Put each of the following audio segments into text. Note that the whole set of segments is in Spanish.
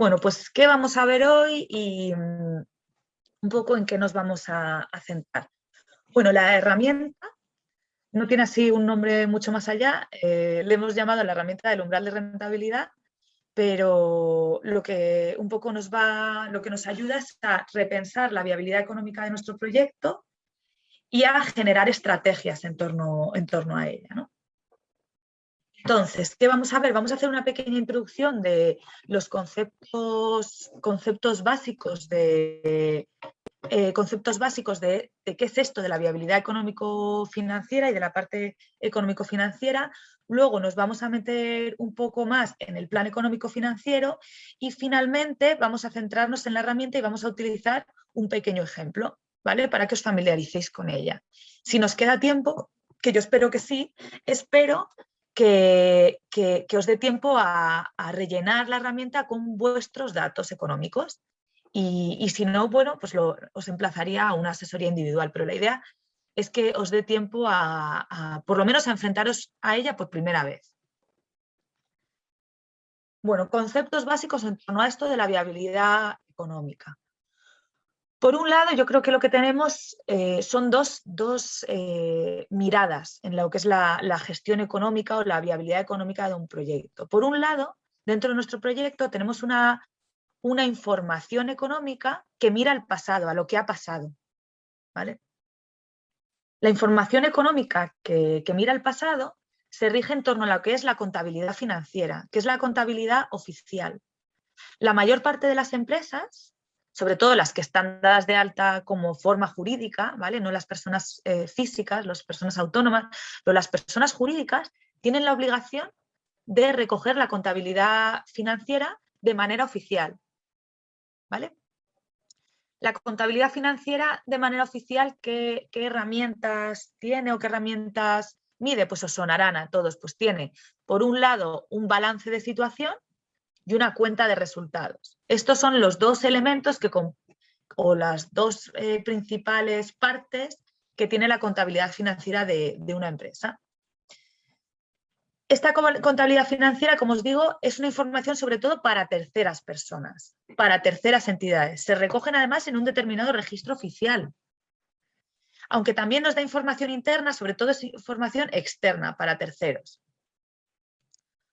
Bueno, pues ¿qué vamos a ver hoy y mm, un poco en qué nos vamos a, centrar? Bueno, la herramienta no tiene así un nombre mucho más allá, eh, le hemos llamado la herramienta del umbral de rentabilidad, pero lo que un poco nos va, lo que nos ayuda es a repensar la viabilidad económica de nuestro proyecto y a generar estrategias en torno, en torno a ella. ¿no? Entonces, ¿qué vamos a ver? Vamos a hacer una pequeña introducción de los conceptos, básicos de, eh, conceptos básicos de, qué es esto de la viabilidad económico-financiera y de la parte económico-financiera. Luego nos vamos a meter un poco más en el plan económico-financiero y finalmente vamos a centrarnos en la herramienta y vamos a utilizar un pequeño ejemplo, ¿vale? Para que os familiaricéis con ella. Si nos queda tiempo, que yo espero que sí, espero que, os dé tiempo a, rellenar la herramienta con vuestros datos económicos. Y, si no, bueno, pues os emplazaría a una asesoría individual, pero la idea es que os dé tiempo a, por lo menos a enfrentaros a ella por primera vez. Bueno, conceptos básicos en torno a esto de la viabilidad económica. Por un lado, yo creo que lo que tenemos eh, son dos, eh, miradas en lo que es la, gestión económica o la viabilidad económica de un proyecto. Por un lado, dentro de nuestro proyecto tenemos una, una información económica que mira al pasado, a lo que ha pasado. ¿vale? La información económica que, que mira al pasado se rige en torno a lo que es la contabilidad financiera, que es la contabilidad oficial. La mayor parte de las empresas sobre todo las que están dadas de alta como forma jurídica, ¿vale? no las personas eh, físicas, las personas autónomas, pero las personas jurídicas tienen la obligación de recoger la contabilidad financiera de manera oficial. ¿vale? La contabilidad financiera de manera oficial, ¿qué, ¿qué, herramientas tiene o qué herramientas mide? Pues os sonarán a todos. Pues tiene, por un lado, un balance de situación, y una cuenta de resultados. Estos son los dos elementos que o las dos eh, principales partes que tiene la contabilidad financiera de, una empresa. Esta contabilidad financiera, como os digo, es una información sobre todo para terceras personas, para terceras entidades. Se recogen además en un determinado registro oficial. Aunque también nos da información interna, sobre todo es información externa para terceros.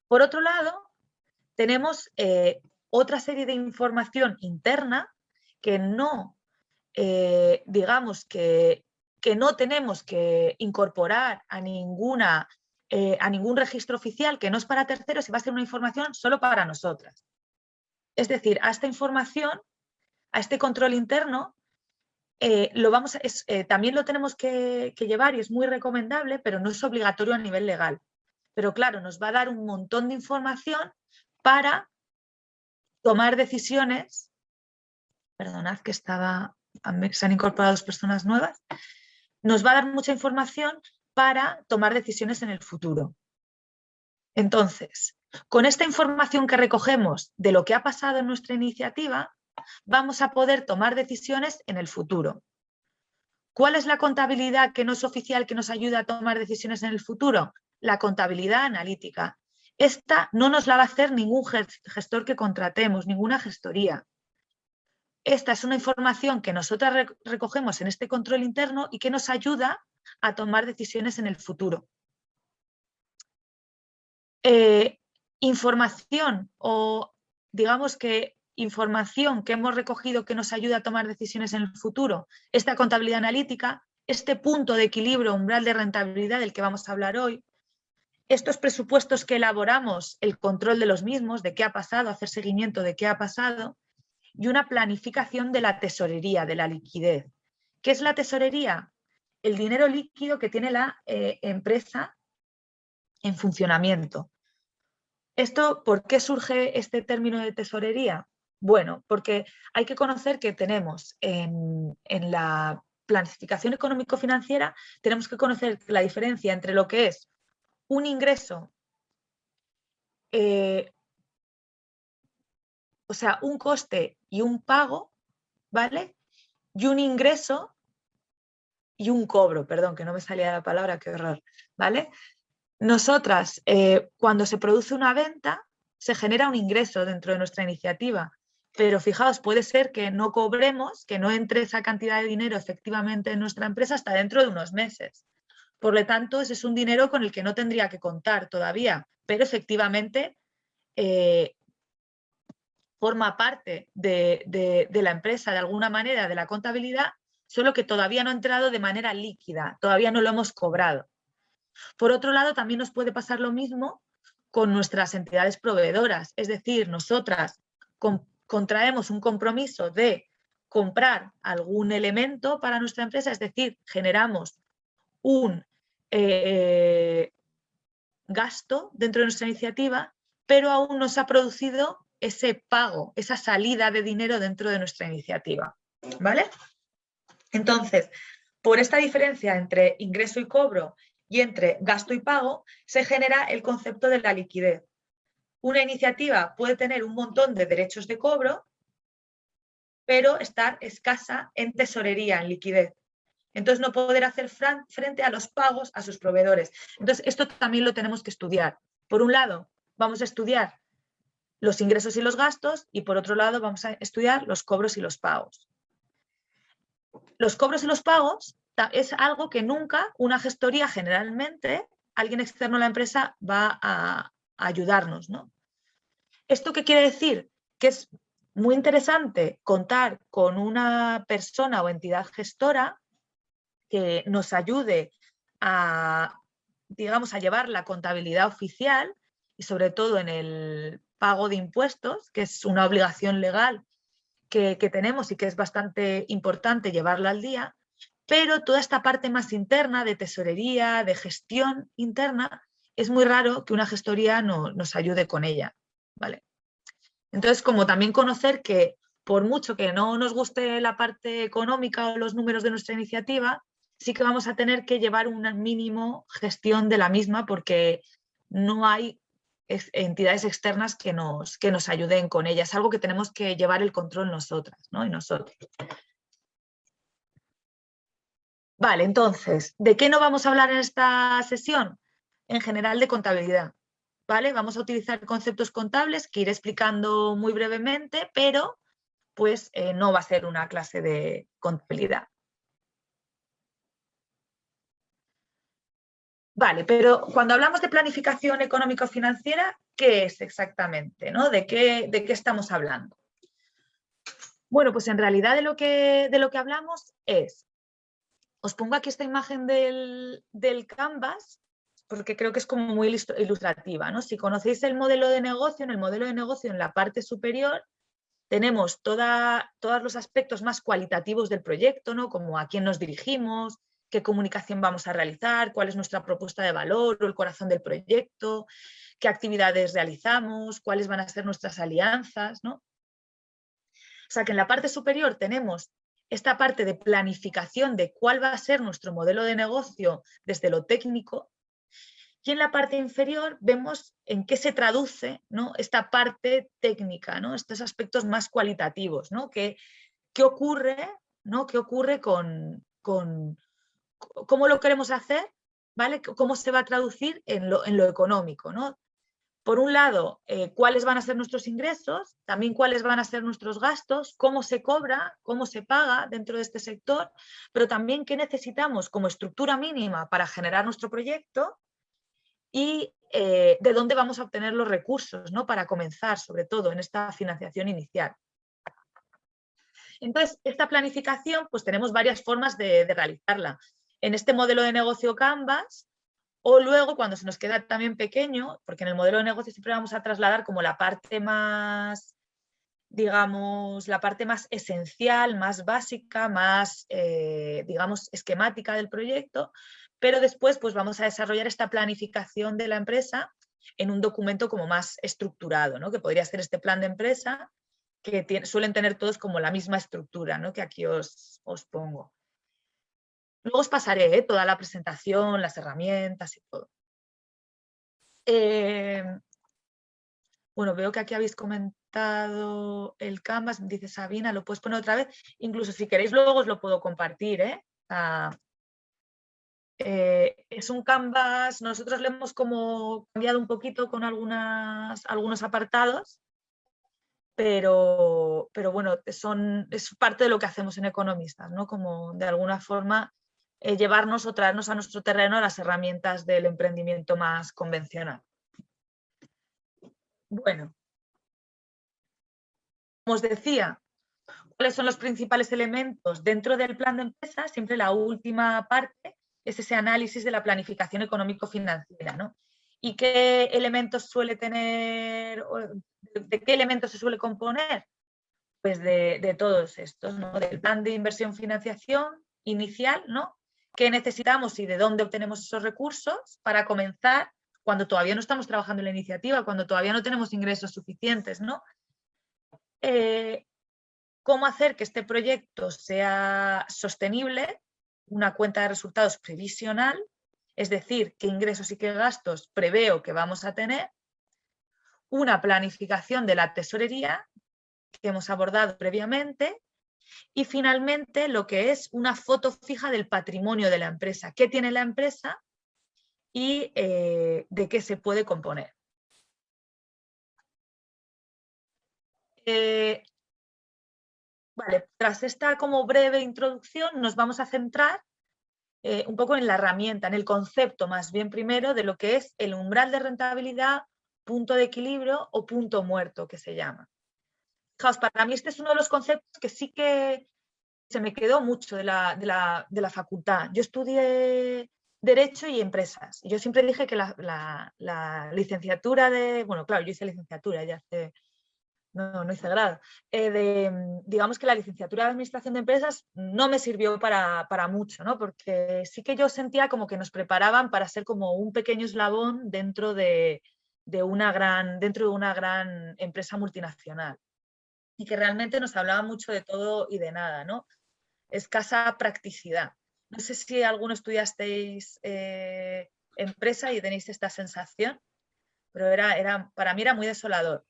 Por otro lado, tenemos eh, otra serie de información interna que no, eh, digamos que, que, no tenemos que incorporar a, ninguna, eh, a ningún registro oficial, que no es para terceros y va a ser una información solo para nosotras. Es decir, a esta información, a este control interno, lo vamos también lo tenemos que, que llevar y es muy recomendable, pero no es obligatorio a nivel legal. Pero claro, nos va a dar un montón de información para tomar decisiones, perdonad que estaba, se han incorporado dos personas nuevas, nos va a dar mucha información para tomar decisiones en el futuro. Entonces, con esta información que recogemos de lo que ha pasado en nuestra iniciativa, vamos a poder tomar decisiones en el futuro. ¿Cuál es la contabilidad que no es oficial que nos ayuda a tomar decisiones en el futuro? La contabilidad analítica. Esta no nos la va a hacer ningún gestor que contratemos, ninguna gestoría. Esta es una información que nosotras recogemos en este control interno y que nos ayuda a tomar decisiones en el futuro. Eh, información o digamos que información que hemos recogido que nos ayuda a tomar decisiones en el futuro, esta contabilidad analítica, este punto de equilibrio umbral de rentabilidad del que vamos a hablar hoy, estos presupuestos que elaboramos, el control de los mismos, de qué ha pasado, hacer seguimiento de qué ha pasado, y una planificación de la tesorería, de la liquidez. ¿Qué es la tesorería? El dinero líquido que tiene la eh, empresa en funcionamiento. ¿Esto por qué surge este término de tesorería? Bueno, porque hay que conocer que tenemos en la planificación económico-financiera, tenemos que conocer la diferencia entre lo que es un ingreso, eh, o sea, un coste y un pago, ¿vale? Y un ingreso y un cobro, perdón, que no me salía la palabra, qué horror, ¿vale? Nosotras, eh, cuando se produce una venta, se genera un ingreso dentro de nuestra iniciativa. Pero fijaos, puede ser que no cobremos, que no entre esa cantidad de dinero efectivamente en nuestra empresa hasta dentro de unos meses. Por lo tanto, ese es un dinero con el que no tendría que contar todavía, pero efectivamente eh, forma parte de, la empresa de alguna manera, de la contabilidad, solo que todavía no ha entrado de manera líquida, todavía no lo hemos cobrado. Por otro lado, también nos puede pasar lo mismo con nuestras entidades proveedoras, es decir, nosotras contraemos un compromiso de comprar algún elemento para nuestra empresa, es decir, generamos un eh, gasto dentro de nuestra iniciativa, pero aún no se ha producido ese pago, esa salida de dinero dentro de nuestra iniciativa. ¿Vale? Entonces, por esta diferencia entre ingreso y cobro y entre gasto y pago, se genera el concepto de la liquidez. Una iniciativa puede tener un montón de derechos de cobro, pero estar escasa en tesorería, en liquidez. Entonces no poder hacer frente a los pagos a sus proveedores. Entonces esto también lo tenemos que estudiar. Por un lado, vamos a estudiar los ingresos y los gastos y por otro lado vamos a estudiar los cobros y los pagos. Los cobros y los pagos es algo que nunca una gestoría generalmente, alguien externo a la empresa va a, ayudarnos. ¿no? ¿Esto qué quiere decir? Que es muy interesante contar con una persona o entidad gestora que nos ayude a, digamos, a llevar la contabilidad oficial y sobre todo en el pago de impuestos, que es una obligación legal que, tenemos y que es bastante importante llevarla al día, pero toda esta parte más interna de tesorería, de gestión interna, es muy raro que una gestoría no, nos ayude con ella. ¿vale? Entonces, como también conocer que por mucho que no nos guste la parte económica o los números de nuestra iniciativa, sí que vamos a tener que llevar una mínimo gestión de la misma porque no hay entidades externas que nos, que nos ayuden con ella. Es algo que tenemos que llevar el control nosotras ¿no? y nosotros. Vale, entonces, ¿de qué no vamos a hablar en esta sesión? En general de contabilidad. ¿vale? Vamos a utilizar conceptos contables que iré explicando muy brevemente, pero pues eh, no va a ser una clase de contabilidad. Vale, pero cuando hablamos de planificación económico-financiera, ¿qué es exactamente? ¿no? ¿De, qué, ¿De qué estamos hablando? Bueno, pues en realidad de lo que, de lo que hablamos es, os pongo aquí esta imagen del, del Canvas, porque creo que es como muy ilustrativa. ¿no? Si conocéis el modelo de negocio, en el modelo de negocio en la parte superior tenemos toda, todos los aspectos más cualitativos del proyecto, ¿no? como a quién nos dirigimos, qué comunicación vamos a realizar, cuál es nuestra propuesta de valor o el corazón del proyecto, qué actividades realizamos, cuáles van a ser nuestras alianzas. ¿no? O sea que en la parte superior tenemos esta parte de planificación de cuál va a ser nuestro modelo de negocio desde lo técnico y en la parte inferior vemos en qué se traduce ¿no? esta parte técnica, ¿no? estos aspectos más cualitativos, ¿no? ¿Qué, qué ocurre, ¿no? ¿Qué ocurre con, con, cómo lo queremos hacer, ¿vale? cómo se va a traducir en lo, económico. ¿no? Por un lado, eh, cuáles van a ser nuestros ingresos, también cuáles van a ser nuestros gastos, cómo se cobra, cómo se paga dentro de este sector, pero también qué necesitamos como estructura mínima para generar nuestro proyecto y eh, de dónde vamos a obtener los recursos ¿no? para comenzar, sobre todo en esta financiación inicial. Entonces, esta planificación, pues tenemos varias formas de realizarla en este modelo de negocio Canvas o luego cuando se nos queda también pequeño, porque en el modelo de negocio siempre vamos a trasladar como la parte más, digamos, la parte más esencial, más básica, más, eh, digamos, esquemática del proyecto, pero después pues vamos a desarrollar esta planificación de la empresa en un documento como más estructurado, ¿no? que podría ser este plan de empresa, que suelen tener todos como la misma estructura ¿no? que aquí os, os pongo. Luego os pasaré ¿eh? toda la presentación, las herramientas y todo. Eh, bueno, veo que aquí habéis comentado el Canvas, dice Sabina, lo puedes poner otra vez. Incluso si queréis luego os lo puedo compartir. ¿eh? Ah, es un canvas, nosotros lo hemos como cambiado un poquito con algunas, algunos apartados, pero, pero bueno, es parte de lo que hacemos en Economistas, ¿no? Como de alguna forma eh, llevarnos o traernos a nuestro terreno las herramientas del emprendimiento más convencional. Bueno, como os decía, ¿cuáles son los principales elementos dentro del plan de empresa? Siempre la última parte es ese análisis de la planificación económico-financiera, ¿no? ¿Y qué elementos suele tener, de qué elementos se suele componer? Pues de, todos estos, ¿no? Del plan de inversión-financiación inicial, ¿no? ¿Qué necesitamos y de dónde obtenemos esos recursos para comenzar cuando todavía no estamos trabajando en la iniciativa, cuando todavía no tenemos ingresos suficientes, ¿no? Eh, cómo hacer que este proyecto sea sostenible, una cuenta de resultados previsional, es decir, qué ingresos y qué gastos preveo que vamos a tener, una planificación de la tesorería que hemos abordado previamente y finalmente lo que es una foto fija del patrimonio de la empresa, qué tiene la empresa y eh, de qué se puede componer. Eh, vale, tras esta como breve introducción nos vamos a centrar eh, un poco en la herramienta, en el concepto más bien primero de lo que es el umbral de rentabilidad, punto de equilibrio o punto muerto que se llama. Para mí este es uno de los conceptos que sí que se me quedó mucho de la, de la, facultad. Yo estudié Derecho y Empresas. Yo siempre dije que la, la, licenciatura de... Bueno, claro, yo hice licenciatura ya hace no, no hice grado, eh, de, digamos que la licenciatura de Administración de Empresas no me sirvió para, mucho, ¿no? porque sí que yo sentía como que nos preparaban para ser como un pequeño eslabón dentro de, una, gran, dentro de una gran empresa multinacional y que realmente nos hablaba mucho de todo y de nada, ¿no? escasa practicidad. No sé si alguno estudiasteis eh, empresa y tenéis esta sensación, pero era, era, para mí era muy desolador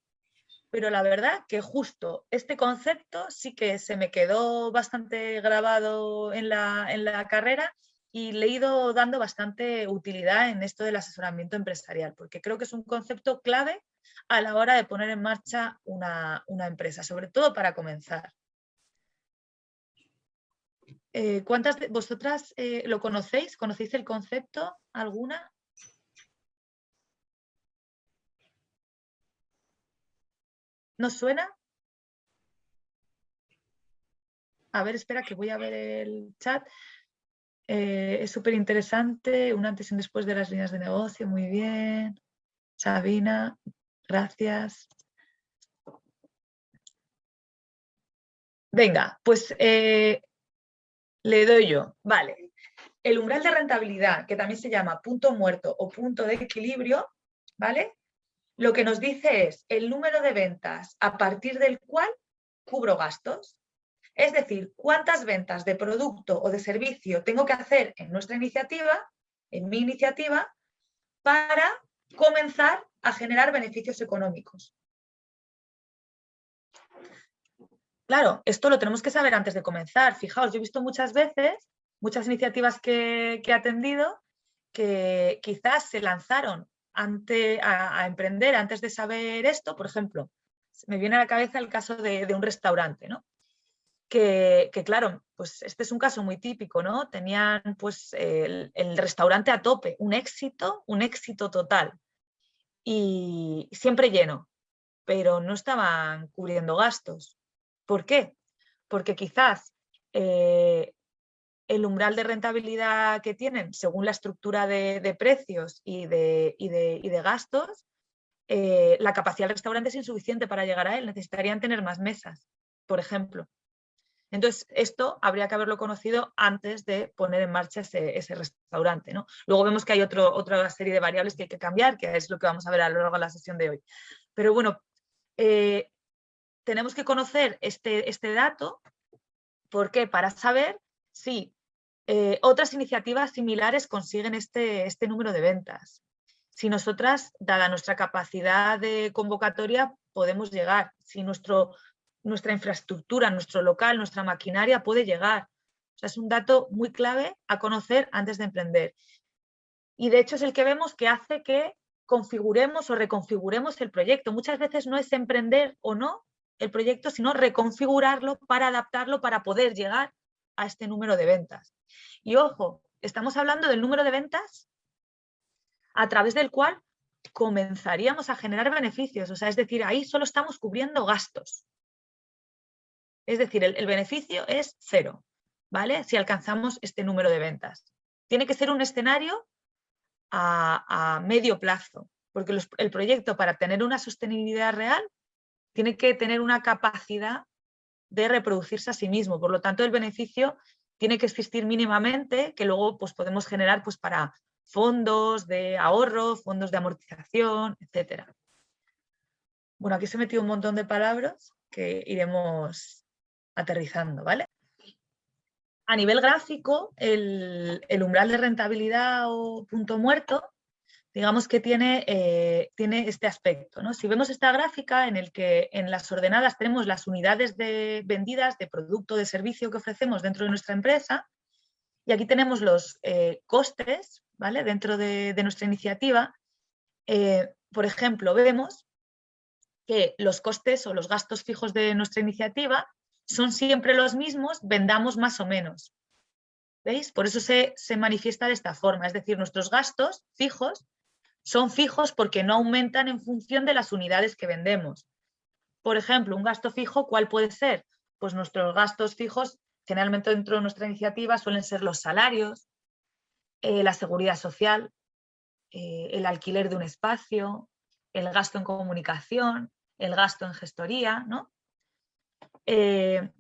pero la verdad que justo este concepto sí que se me quedó bastante grabado en la, carrera y le he ido dando bastante utilidad en esto del asesoramiento empresarial, porque creo que es un concepto clave a la hora de poner en marcha una, empresa, sobre todo para comenzar. Eh, ¿Cuántas de vosotras eh, lo conocéis? ¿Conocéis el concepto? ¿Alguna? ¿No suena? A ver, espera que voy a ver el chat. Eh, es súper interesante, un antes y un después de las líneas de negocio, muy bien. Sabina, gracias. Venga, pues eh, le doy yo. Vale. El umbral de rentabilidad, que también se llama punto muerto o punto de equilibrio, ¿vale? lo que nos dice es el número de ventas a partir del cual cubro gastos. Es decir, cuántas ventas de producto o de servicio tengo que hacer en nuestra iniciativa, en mi iniciativa, para comenzar a generar beneficios económicos. Claro, esto lo tenemos que saber antes de comenzar. Fijaos, yo he visto muchas veces, muchas iniciativas que, he atendido, que quizás se lanzaron a, emprender antes de saber esto, por ejemplo, me viene a la cabeza el caso de, un restaurante, ¿no? Que, claro, pues este es un caso muy típico, ¿no? Tenían pues el, restaurante a tope, un éxito, un éxito total y siempre lleno, pero no estaban cubriendo gastos. ¿Por qué? Porque quizás eh, el umbral de rentabilidad que tienen según la estructura de, precios y de, de, gastos, eh, la capacidad del restaurante es insuficiente para llegar a él, necesitarían tener más mesas, por ejemplo. Entonces, esto habría que haberlo conocido antes de poner en marcha ese, restaurante. ¿no? Luego vemos que hay otra serie de variables que hay que cambiar, que es lo que vamos a ver a lo largo de la sesión de hoy. Pero bueno, eh, tenemos que conocer este, este dato, ¿por qué? Para saber si eh, otras iniciativas similares consiguen este, este número de ventas. Si nosotras, dada nuestra capacidad de convocatoria, podemos llegar, si nuestro, nuestra infraestructura, nuestro local, nuestra maquinaria puede llegar. es un dato muy clave a conocer antes de emprender. y de hecho es el que vemos que hace que configuremos o reconfiguremos el proyecto. Muchas veces no es emprender o no el proyecto, sino reconfigurarlo para adaptarlo para poder llegar a este número de ventas. Y ojo, estamos hablando del número de ventas a través del cual comenzaríamos a generar beneficios. O sea, es decir, ahí solo estamos cubriendo gastos. Es decir, el, beneficio es cero, ¿vale? Si alcanzamos este número de ventas. Tiene que ser un escenario a, medio plazo, porque el proyecto para tener una sostenibilidad real tiene que tener una capacidad de reproducirse a sí mismo. Por lo tanto, el beneficio tiene que existir mínimamente, que luego pues, podemos generar pues, para fondos de ahorro, fondos de amortización, etc. Bueno, aquí se metido un montón de palabras que iremos aterrizando, ¿vale? A nivel gráfico, el, umbral de rentabilidad o punto muerto, digamos que tiene, eh, tiene este aspecto. ¿no? Si vemos esta gráfica en el que en las ordenadas tenemos las unidades de, vendidas de producto de servicio que ofrecemos dentro de nuestra empresa, y aquí tenemos los eh, costes ¿vale? dentro de, nuestra iniciativa. Eh, por ejemplo, vemos que los costes o los gastos fijos de nuestra iniciativa son siempre los mismos, vendamos más o menos. ¿Veis? Por eso se, manifiesta de esta forma, es decir, nuestros gastos fijos son fijos porque no aumentan en función de las unidades que vendemos. Por ejemplo, un gasto fijo, ¿cuál puede ser? Pues nuestros gastos fijos, generalmente dentro de nuestra iniciativa, suelen ser los salarios, eh, la seguridad social, eh, el alquiler de un espacio, el gasto en comunicación, el gasto en gestoría, ¿no? Eh,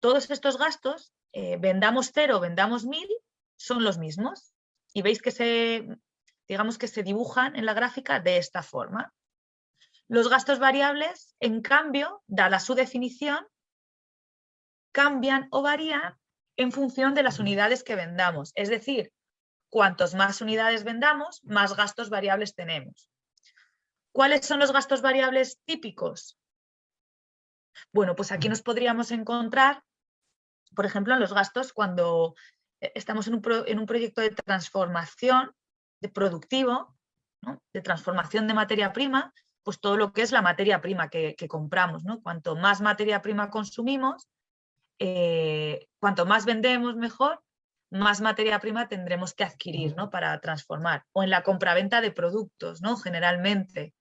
todos estos gastos, eh, vendamos cero, vendamos mil, son los mismos. Y veis que se, digamos que se dibujan en la gráfica de esta forma. Los gastos variables, en cambio, dada su definición, cambian o varían en función de las unidades que vendamos. Es decir, cuantos más unidades vendamos, más gastos variables tenemos. ¿Cuáles son los gastos variables típicos? Bueno, pues aquí nos podríamos encontrar, por ejemplo, en los gastos cuando eh, estamos en un, proyecto de transformación de productivo, de transformación de materia prima, pues todo lo que es la materia prima que, compramos. ¿no? Cuanto más materia prima consumimos, eh, cuanto más vendemos mejor, más materia prima tendremos que adquirir ¿no? para transformar. O en la compraventa de productos, ¿no? generalmente.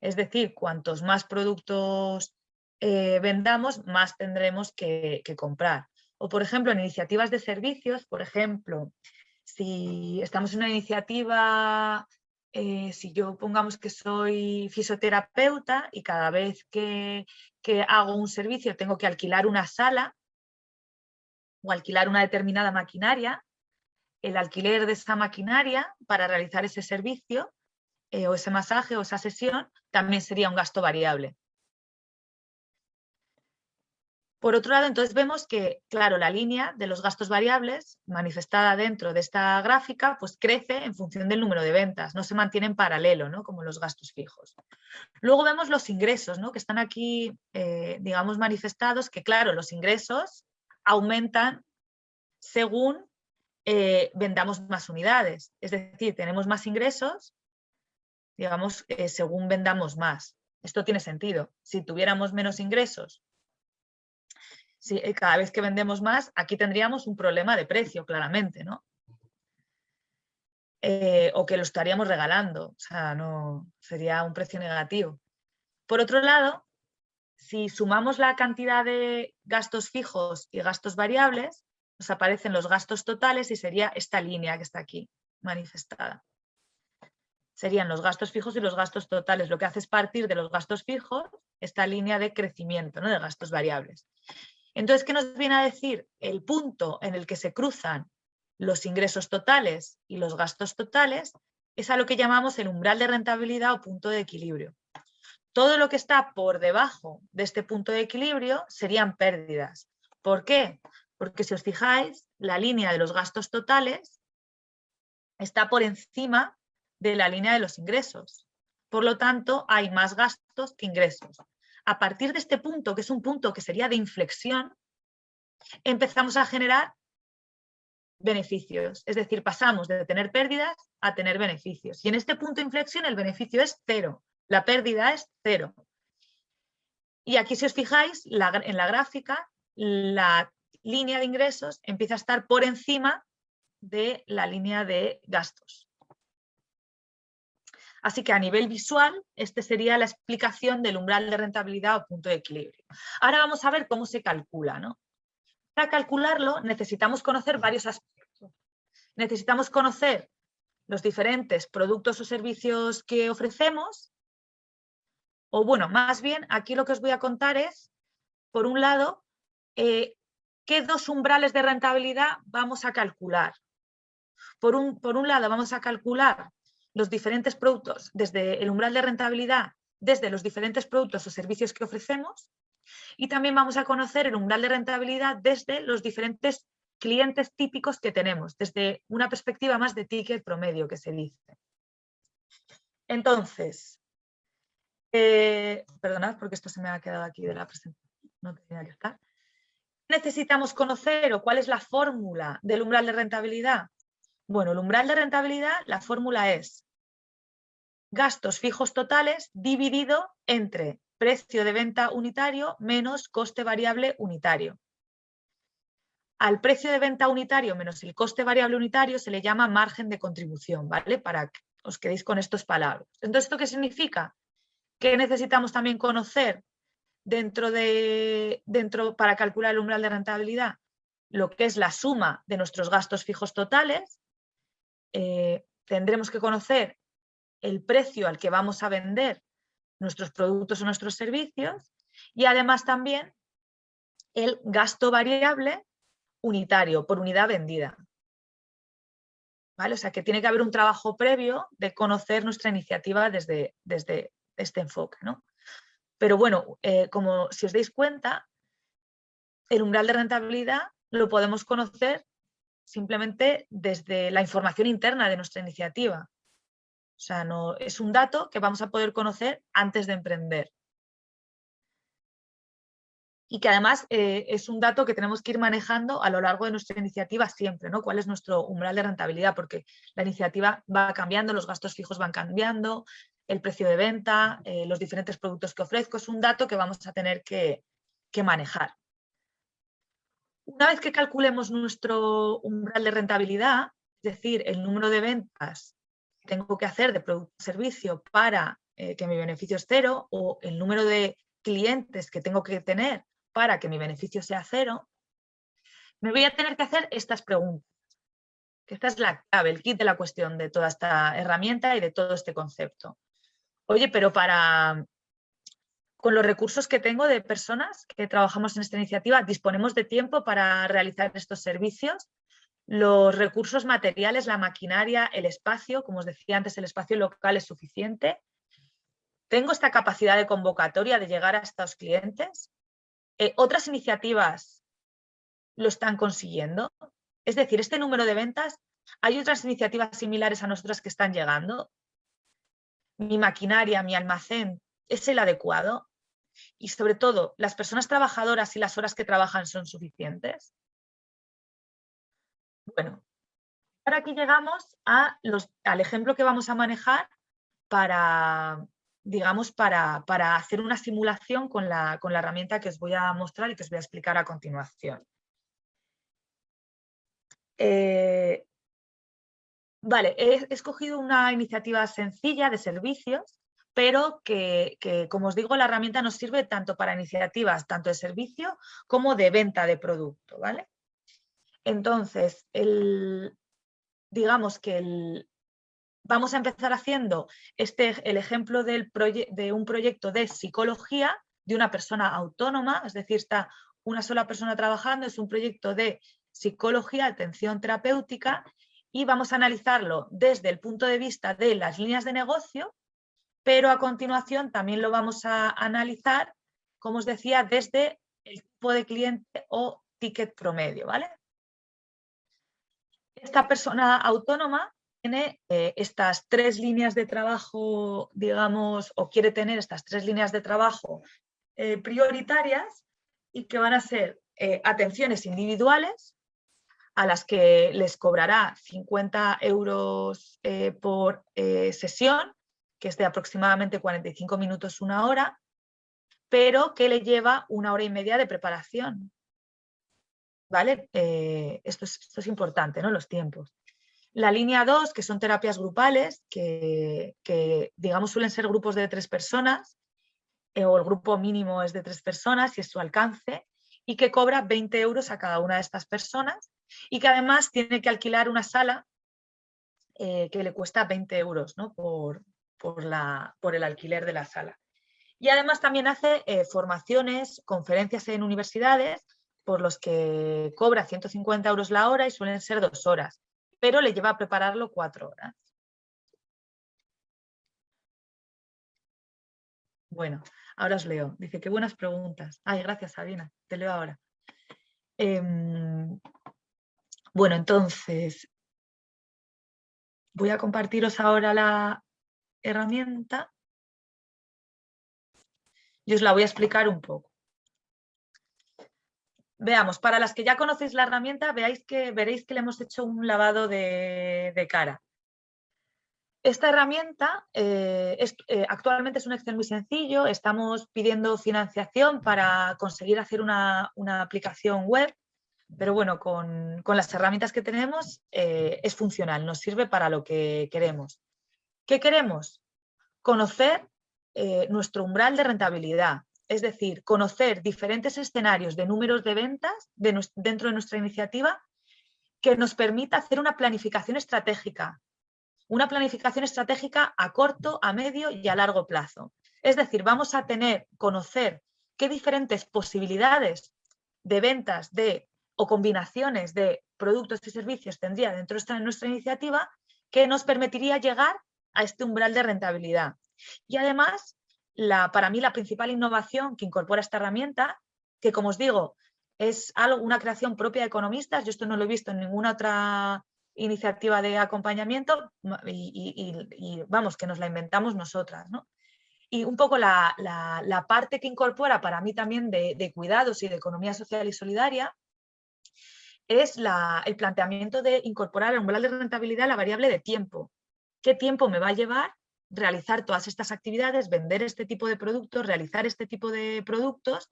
Es decir, cuantos más productos eh, vendamos, más tendremos que, comprar. O, por ejemplo, en iniciativas de servicios, por ejemplo, si estamos en una iniciativa, eh, si yo pongamos que soy fisioterapeuta y cada vez que, que hago un servicio tengo que alquilar una sala o alquilar una determinada maquinaria, el alquiler de esa maquinaria para realizar ese servicio eh, o ese masaje o esa sesión también sería un gasto variable. Por otro lado, entonces vemos que, claro, la línea de los gastos variables manifestada dentro de esta gráfica, pues crece en función del número de ventas, no se mantiene en paralelo, ¿no? Como los gastos fijos. Luego vemos los ingresos, ¿no? Que están aquí, eh, digamos, manifestados, que claro, los ingresos aumentan según eh, vendamos más unidades. Es decir, tenemos más ingresos, digamos, eh, según vendamos más. Esto tiene sentido. Si tuviéramos menos ingresos si eh, cada vez que vendemos más, aquí tendríamos un problema de precio, claramente, ¿no? Eh, o que lo estaríamos regalando, o sea, no sería un precio negativo. Por otro lado, si sumamos la cantidad de gastos fijos y gastos variables, nos aparecen los gastos totales y sería esta línea que está aquí manifestada. Serían los gastos fijos y los gastos totales. Lo que hace es partir de los gastos fijos esta línea de crecimiento, ¿no? de gastos variables. Entonces, ¿qué nos viene a decir? El punto en el que se cruzan los ingresos totales y los gastos totales es a lo que llamamos el umbral de rentabilidad o punto de equilibrio. Todo lo que está por debajo de este punto de equilibrio serían pérdidas. ¿Por qué? Porque si os fijáis, la línea de los gastos totales está por encima de la línea de los ingresos. Por lo tanto, hay más gastos que ingresos a partir de este punto, que es un punto que sería de inflexión, empezamos a generar beneficios. Es decir, pasamos de tener pérdidas a tener beneficios. Y en este punto de inflexión el beneficio es cero, la pérdida es cero. Y aquí si os fijáis, en la gráfica, la línea de ingresos empieza a estar por encima de la línea de gastos. Así que a nivel visual, esta sería la explicación del umbral de rentabilidad o punto de equilibrio. Ahora vamos a ver cómo se calcula. ¿no? Para calcularlo necesitamos conocer varios aspectos. Necesitamos conocer los diferentes productos o servicios que ofrecemos. O bueno, más bien, aquí lo que os voy a contar es, por un lado, eh, qué dos umbrales de rentabilidad vamos a calcular. Por un, por un lado, vamos a calcular los diferentes productos, desde el umbral de rentabilidad, desde los diferentes productos o servicios que ofrecemos y también vamos a conocer el umbral de rentabilidad desde los diferentes clientes típicos que tenemos, desde una perspectiva más de ticket promedio que se dice. Entonces, eh, perdonad porque esto se me ha quedado aquí de la presentación, no tenía que estar. Necesitamos conocer o cuál es la fórmula del umbral de rentabilidad bueno, el umbral de rentabilidad, la fórmula es gastos fijos totales dividido entre precio de venta unitario menos coste variable unitario. Al precio de venta unitario menos el coste variable unitario se le llama margen de contribución, ¿vale? Para que os quedéis con estos palabras. Entonces, ¿esto qué significa? Que necesitamos también conocer dentro de, dentro, para calcular el umbral de rentabilidad lo que es la suma de nuestros gastos fijos totales eh, tendremos que conocer el precio al que vamos a vender nuestros productos o nuestros servicios y además también el gasto variable unitario por unidad vendida. ¿Vale? O sea que tiene que haber un trabajo previo de conocer nuestra iniciativa desde, desde este enfoque. ¿no? Pero bueno, eh, como si os dais cuenta, el umbral de rentabilidad lo podemos conocer simplemente desde la información interna de nuestra iniciativa. O sea, no, es un dato que vamos a poder conocer antes de emprender. Y que además eh, es un dato que tenemos que ir manejando a lo largo de nuestra iniciativa siempre, ¿no? ¿Cuál es nuestro umbral de rentabilidad? Porque la iniciativa va cambiando, los gastos fijos van cambiando, el precio de venta, eh, los diferentes productos que ofrezco, es un dato que vamos a tener que manejar. Una vez que calculemos nuestro umbral de rentabilidad, es decir, el número de ventas que tengo que hacer de producto o servicio para eh, que mi beneficio es cero o el número de clientes que tengo que tener para que mi beneficio sea cero, me voy a tener que hacer estas preguntas. esta es la clave, el kit de la cuestión de toda esta herramienta y de todo este concepto. Oye, pero para con los recursos que tengo de personas que trabajamos en esta iniciativa, disponemos de tiempo para realizar estos servicios. Los recursos materiales, la maquinaria, el espacio, como os decía antes, el espacio local es suficiente. ¿Tengo esta capacidad de convocatoria de llegar a estos clientes? Eh, ¿Otras iniciativas lo están consiguiendo? Es decir, este número de ventas, ¿hay otras iniciativas similares a nosotras que están llegando? ¿Mi maquinaria, mi almacén es el adecuado? Y sobre todo, ¿las personas trabajadoras y las horas que trabajan son suficientes? Bueno, ahora aquí llegamos a los, al ejemplo que vamos a manejar para, digamos, para, hacer una simulación con la, con la herramienta que os voy a mostrar y que os voy a explicar a continuación. Eh, vale, he escogido una iniciativa sencilla de servicios pero que, como os digo, la herramienta nos sirve tanto para iniciativas, tanto de servicio como de venta de producto, ¿vale? Entonces, digamos que vamos a empezar haciendo este, el ejemplo del de un proyecto de psicología de una persona autónoma, es decir, está una sola persona trabajando, es un proyecto de psicología, atención terapéutica, y vamos a analizarlo desde el punto de vista de las líneas de negocio, pero a continuación también lo vamos a analizar, como os decía, desde el tipo de cliente o ticket promedio. ¿vale? Esta persona autónoma tiene eh, estas tres líneas de trabajo, digamos, o quiere tener estas tres líneas de trabajo eh, prioritarias y que van a ser eh, atenciones individuales, a las que les cobrará 50 euros por sesión, que es de aproximadamente 45 minutos, una hora, pero que le lleva una hora y media de preparación. ¿Vale? Eh, esto, es, importante, ¿no? Los tiempos. La línea 2, que son terapias grupales, que, que digamos suelen ser grupos de tres personas, o el grupo mínimo es de tres personas y es su alcance, y que cobra 20 euros a cada una de estas personas y que además tiene que alquilar una sala eh, que le cuesta 20 euros ¿no? por, por, el alquiler de la sala. Y además también hace eh, formaciones, conferencias en universidades por los que cobra 150 euros la hora y suelen ser dos horas, pero le lleva a prepararlo cuatro horas. Bueno, ahora os leo. Dice, qué buenas preguntas. Ay, gracias Sabina, te leo ahora. Em, bueno, entonces, voy a compartiros ahora la herramienta y os la voy a explicar un poco. Veamos, para las que ya conocéis la herramienta, veáis que, veréis que le hemos hecho un lavado de, cara. Esta herramienta eh, eh, actualmente es un Excel muy sencillo, estamos pidiendo financiación para conseguir hacer una aplicación web pero bueno, con, las herramientas que tenemos eh, es funcional, nos sirve para lo que queremos. ¿Qué queremos? Conocer eh, nuestro umbral de rentabilidad, es decir, conocer diferentes escenarios de números de ventas dentro de nuestra iniciativa que nos permita hacer una planificación estratégica, una planificación estratégica a corto, a medio y a largo plazo. Es decir, vamos a tener, conocer qué diferentes posibilidades de ventas de o combinaciones de productos y servicios tendría dentro de nuestra iniciativa que nos permitiría llegar a este umbral de rentabilidad. Y además, la, para mí la principal innovación que incorpora esta herramienta, que como os digo, es algo, una creación propia de economistas, yo esto no lo he visto en ninguna otra iniciativa de acompañamiento y, vamos, que nos la inventamos nosotras. Y un poco la, parte que incorpora para mí también de, cuidados y de economía social y solidaria es el planteamiento de incorporar al umbral de rentabilidad la variable de tiempo. ¿Qué tiempo me va a llevar realizar todas estas actividades, vender este tipo de productos, realizar este tipo de productos?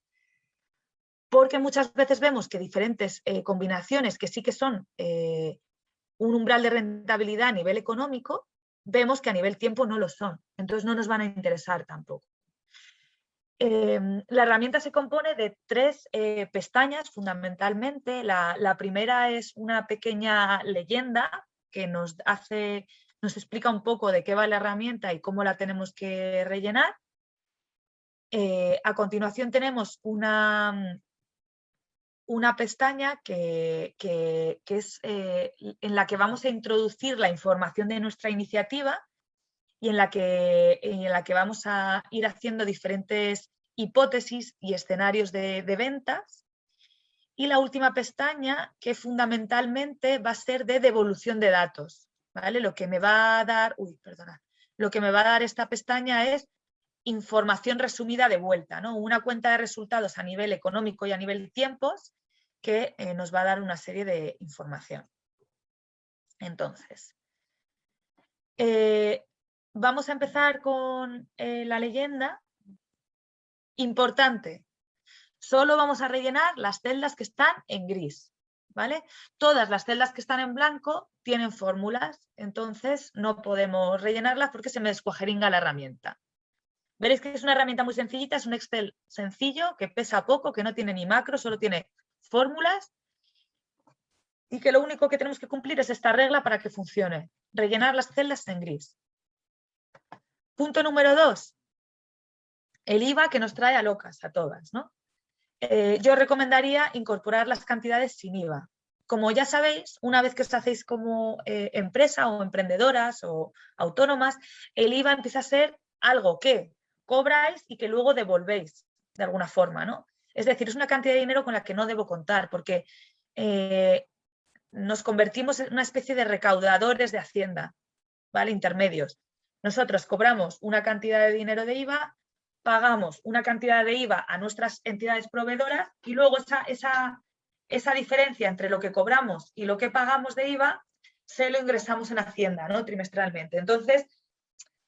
Porque muchas veces vemos que diferentes eh, combinaciones que sí que son eh, un umbral de rentabilidad a nivel económico, vemos que a nivel tiempo no lo son. Entonces no nos van a interesar tampoco. Em, la herramienta se compone de tres eh, pestañas fundamentalmente. La, primera es una pequeña leyenda que nos, hace, nos explica un poco de qué va la herramienta y cómo la tenemos que rellenar. Eh, a continuación tenemos una, una pestaña que, es eh, en la que vamos a introducir la información de nuestra iniciativa y en la, que, en la que vamos a ir haciendo diferentes hipótesis y escenarios de, ventas. Y la última pestaña, que fundamentalmente va a ser de devolución de datos. Lo que me va a dar, perdona, lo que me va a dar esta pestaña es información resumida de vuelta, ¿no? una cuenta de resultados a nivel económico y a nivel tiempos que eh, nos va a dar una serie de información. Entonces, eh, vamos a empezar con eh, la leyenda. Importante, solo vamos a rellenar las celdas que están en gris. ¿Vale? Todas las celdas que están en blanco tienen fórmulas, entonces no podemos rellenarlas porque se me descuajeringa la herramienta. Veréis que es una herramienta muy sencillita, es un Excel sencillo, que pesa poco, que no tiene ni macro, solo tiene fórmulas y que lo único que tenemos que cumplir es esta regla para que funcione, rellenar las celdas en gris. Punto número dos, el IVA que nos trae a locas, a todas. ¿no? Eh, yo recomendaría incorporar las cantidades sin IVA. Como ya sabéis, una vez que os hacéis como eh, empresa o emprendedoras o autónomas, el IVA empieza a ser algo que cobráis y que luego devolvéis de alguna forma. ¿no? Es decir, es una cantidad de dinero con la que no debo contar porque eh, nos convertimos en una especie de recaudadores de Hacienda, ¿vale? intermedios. Nosotros cobramos una cantidad de dinero de IVA, pagamos una cantidad de IVA a nuestras entidades proveedoras y luego esa, esa, esa diferencia entre lo que cobramos y lo que pagamos de IVA se lo ingresamos en Hacienda ¿no? trimestralmente. Entonces,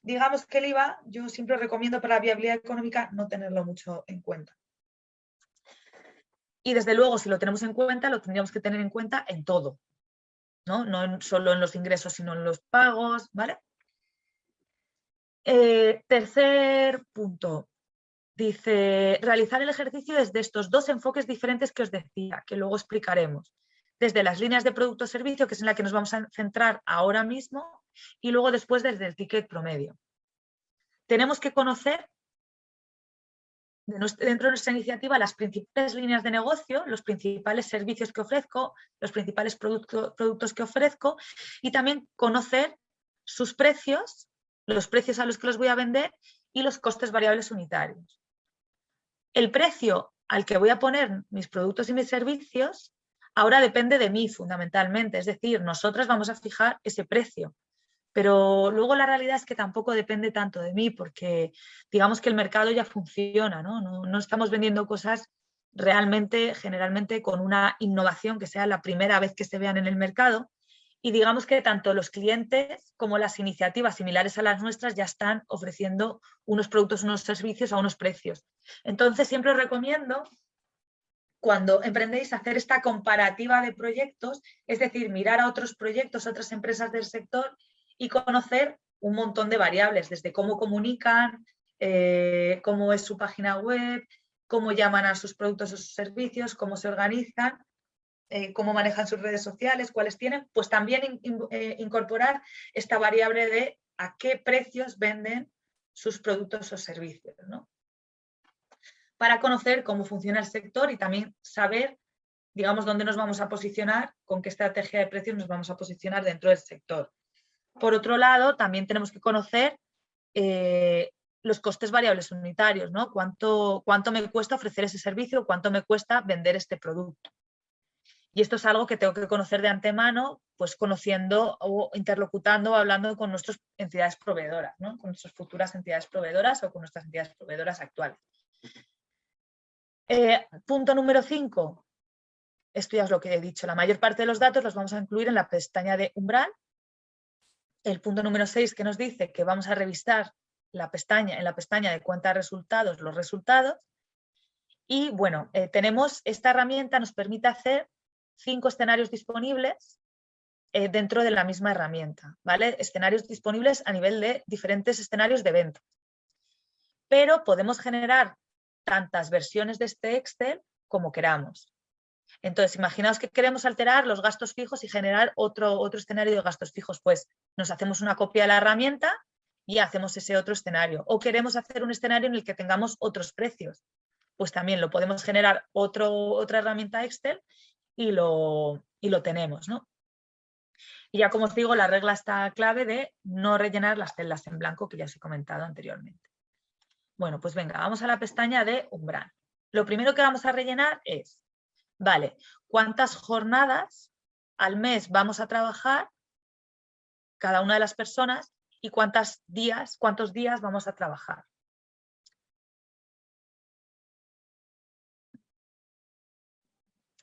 digamos que el IVA yo siempre recomiendo para la viabilidad económica no tenerlo mucho en cuenta. Y desde luego, si lo tenemos en cuenta, lo tendríamos que tener en cuenta en todo, ¿no? No solo en los ingresos, sino en los pagos, ¿vale? Eh, tercer punto, dice, realizar el ejercicio desde estos dos enfoques diferentes que os decía, que luego explicaremos. Desde las líneas de producto o servicio, que es en la que nos vamos a centrar ahora mismo, y luego después desde el ticket promedio. Tenemos que conocer dentro de nuestra iniciativa las principales líneas de negocio, los principales servicios que ofrezco, los principales productos que ofrezco y también conocer sus precios, los precios a los que los voy a vender y los costes variables unitarios. El precio al que voy a poner mis productos y mis servicios ahora depende de mí fundamentalmente, es decir, nosotras vamos a fijar ese precio, pero luego la realidad es que tampoco depende tanto de mí porque digamos que el mercado ya funciona, ¿no? No, estamos vendiendo cosas realmente, generalmente con una innovación que sea la primera vez que se vean en el mercado y digamos que tanto los clientes como las iniciativas similares a las nuestras ya están ofreciendo unos productos, unos servicios a unos precios. Entonces siempre os recomiendo cuando emprendéis hacer esta comparativa de proyectos, es decir, mirar a otros proyectos, otras empresas del sector y conocer un montón de variables, desde cómo comunican, eh, cómo es su página web, cómo llaman a sus productos o sus servicios, cómo se organizan, eh, cómo manejan sus redes sociales, cuáles tienen, pues también eh, incorporar esta variable de a qué precios venden sus productos o servicios. Para conocer cómo funciona el sector y también saber, digamos, dónde nos vamos a posicionar, con qué estrategia de precios nos vamos a posicionar dentro del sector. Por otro lado, también tenemos que conocer eh, los costes variables unitarios, ¿no? ¿Cuánto, ¿Cuánto me cuesta ofrecer ese servicio? ¿Cuánto me cuesta vender este producto? Y esto es algo que tengo que conocer de antemano, pues conociendo o interlocutando o hablando con nuestras entidades proveedoras, ¿no? con nuestras futuras entidades proveedoras o con nuestras entidades proveedoras actuales. Eh, punto número 5. Esto ya es lo que he dicho. La mayor parte de los datos los vamos a incluir en la pestaña de umbral el punto número 6 que nos dice que vamos a revisar la pestaña, en la pestaña de cuenta de resultados los resultados. Y bueno, eh, tenemos esta herramienta, nos permite hacer cinco escenarios disponibles eh, dentro de la misma herramienta, ¿vale? Escenarios disponibles a nivel de diferentes escenarios de venta. Pero podemos generar tantas versiones de este Excel como queramos. Entonces, imaginaos que queremos alterar los gastos fijos y generar otro, otro escenario de gastos fijos. Pues nos hacemos una copia de la herramienta y hacemos ese otro escenario. O queremos hacer un escenario en el que tengamos otros precios. Pues también lo podemos generar otro, otra herramienta Excel y lo, y lo tenemos. ¿no? Y ya como os digo, la regla está clave de no rellenar las celdas en blanco que ya os he comentado anteriormente. Bueno, pues venga, vamos a la pestaña de umbral. Lo primero que vamos a rellenar es Vale, ¿cuántas jornadas al mes vamos a trabajar cada una de las personas y cuántos días, cuántos días vamos a trabajar?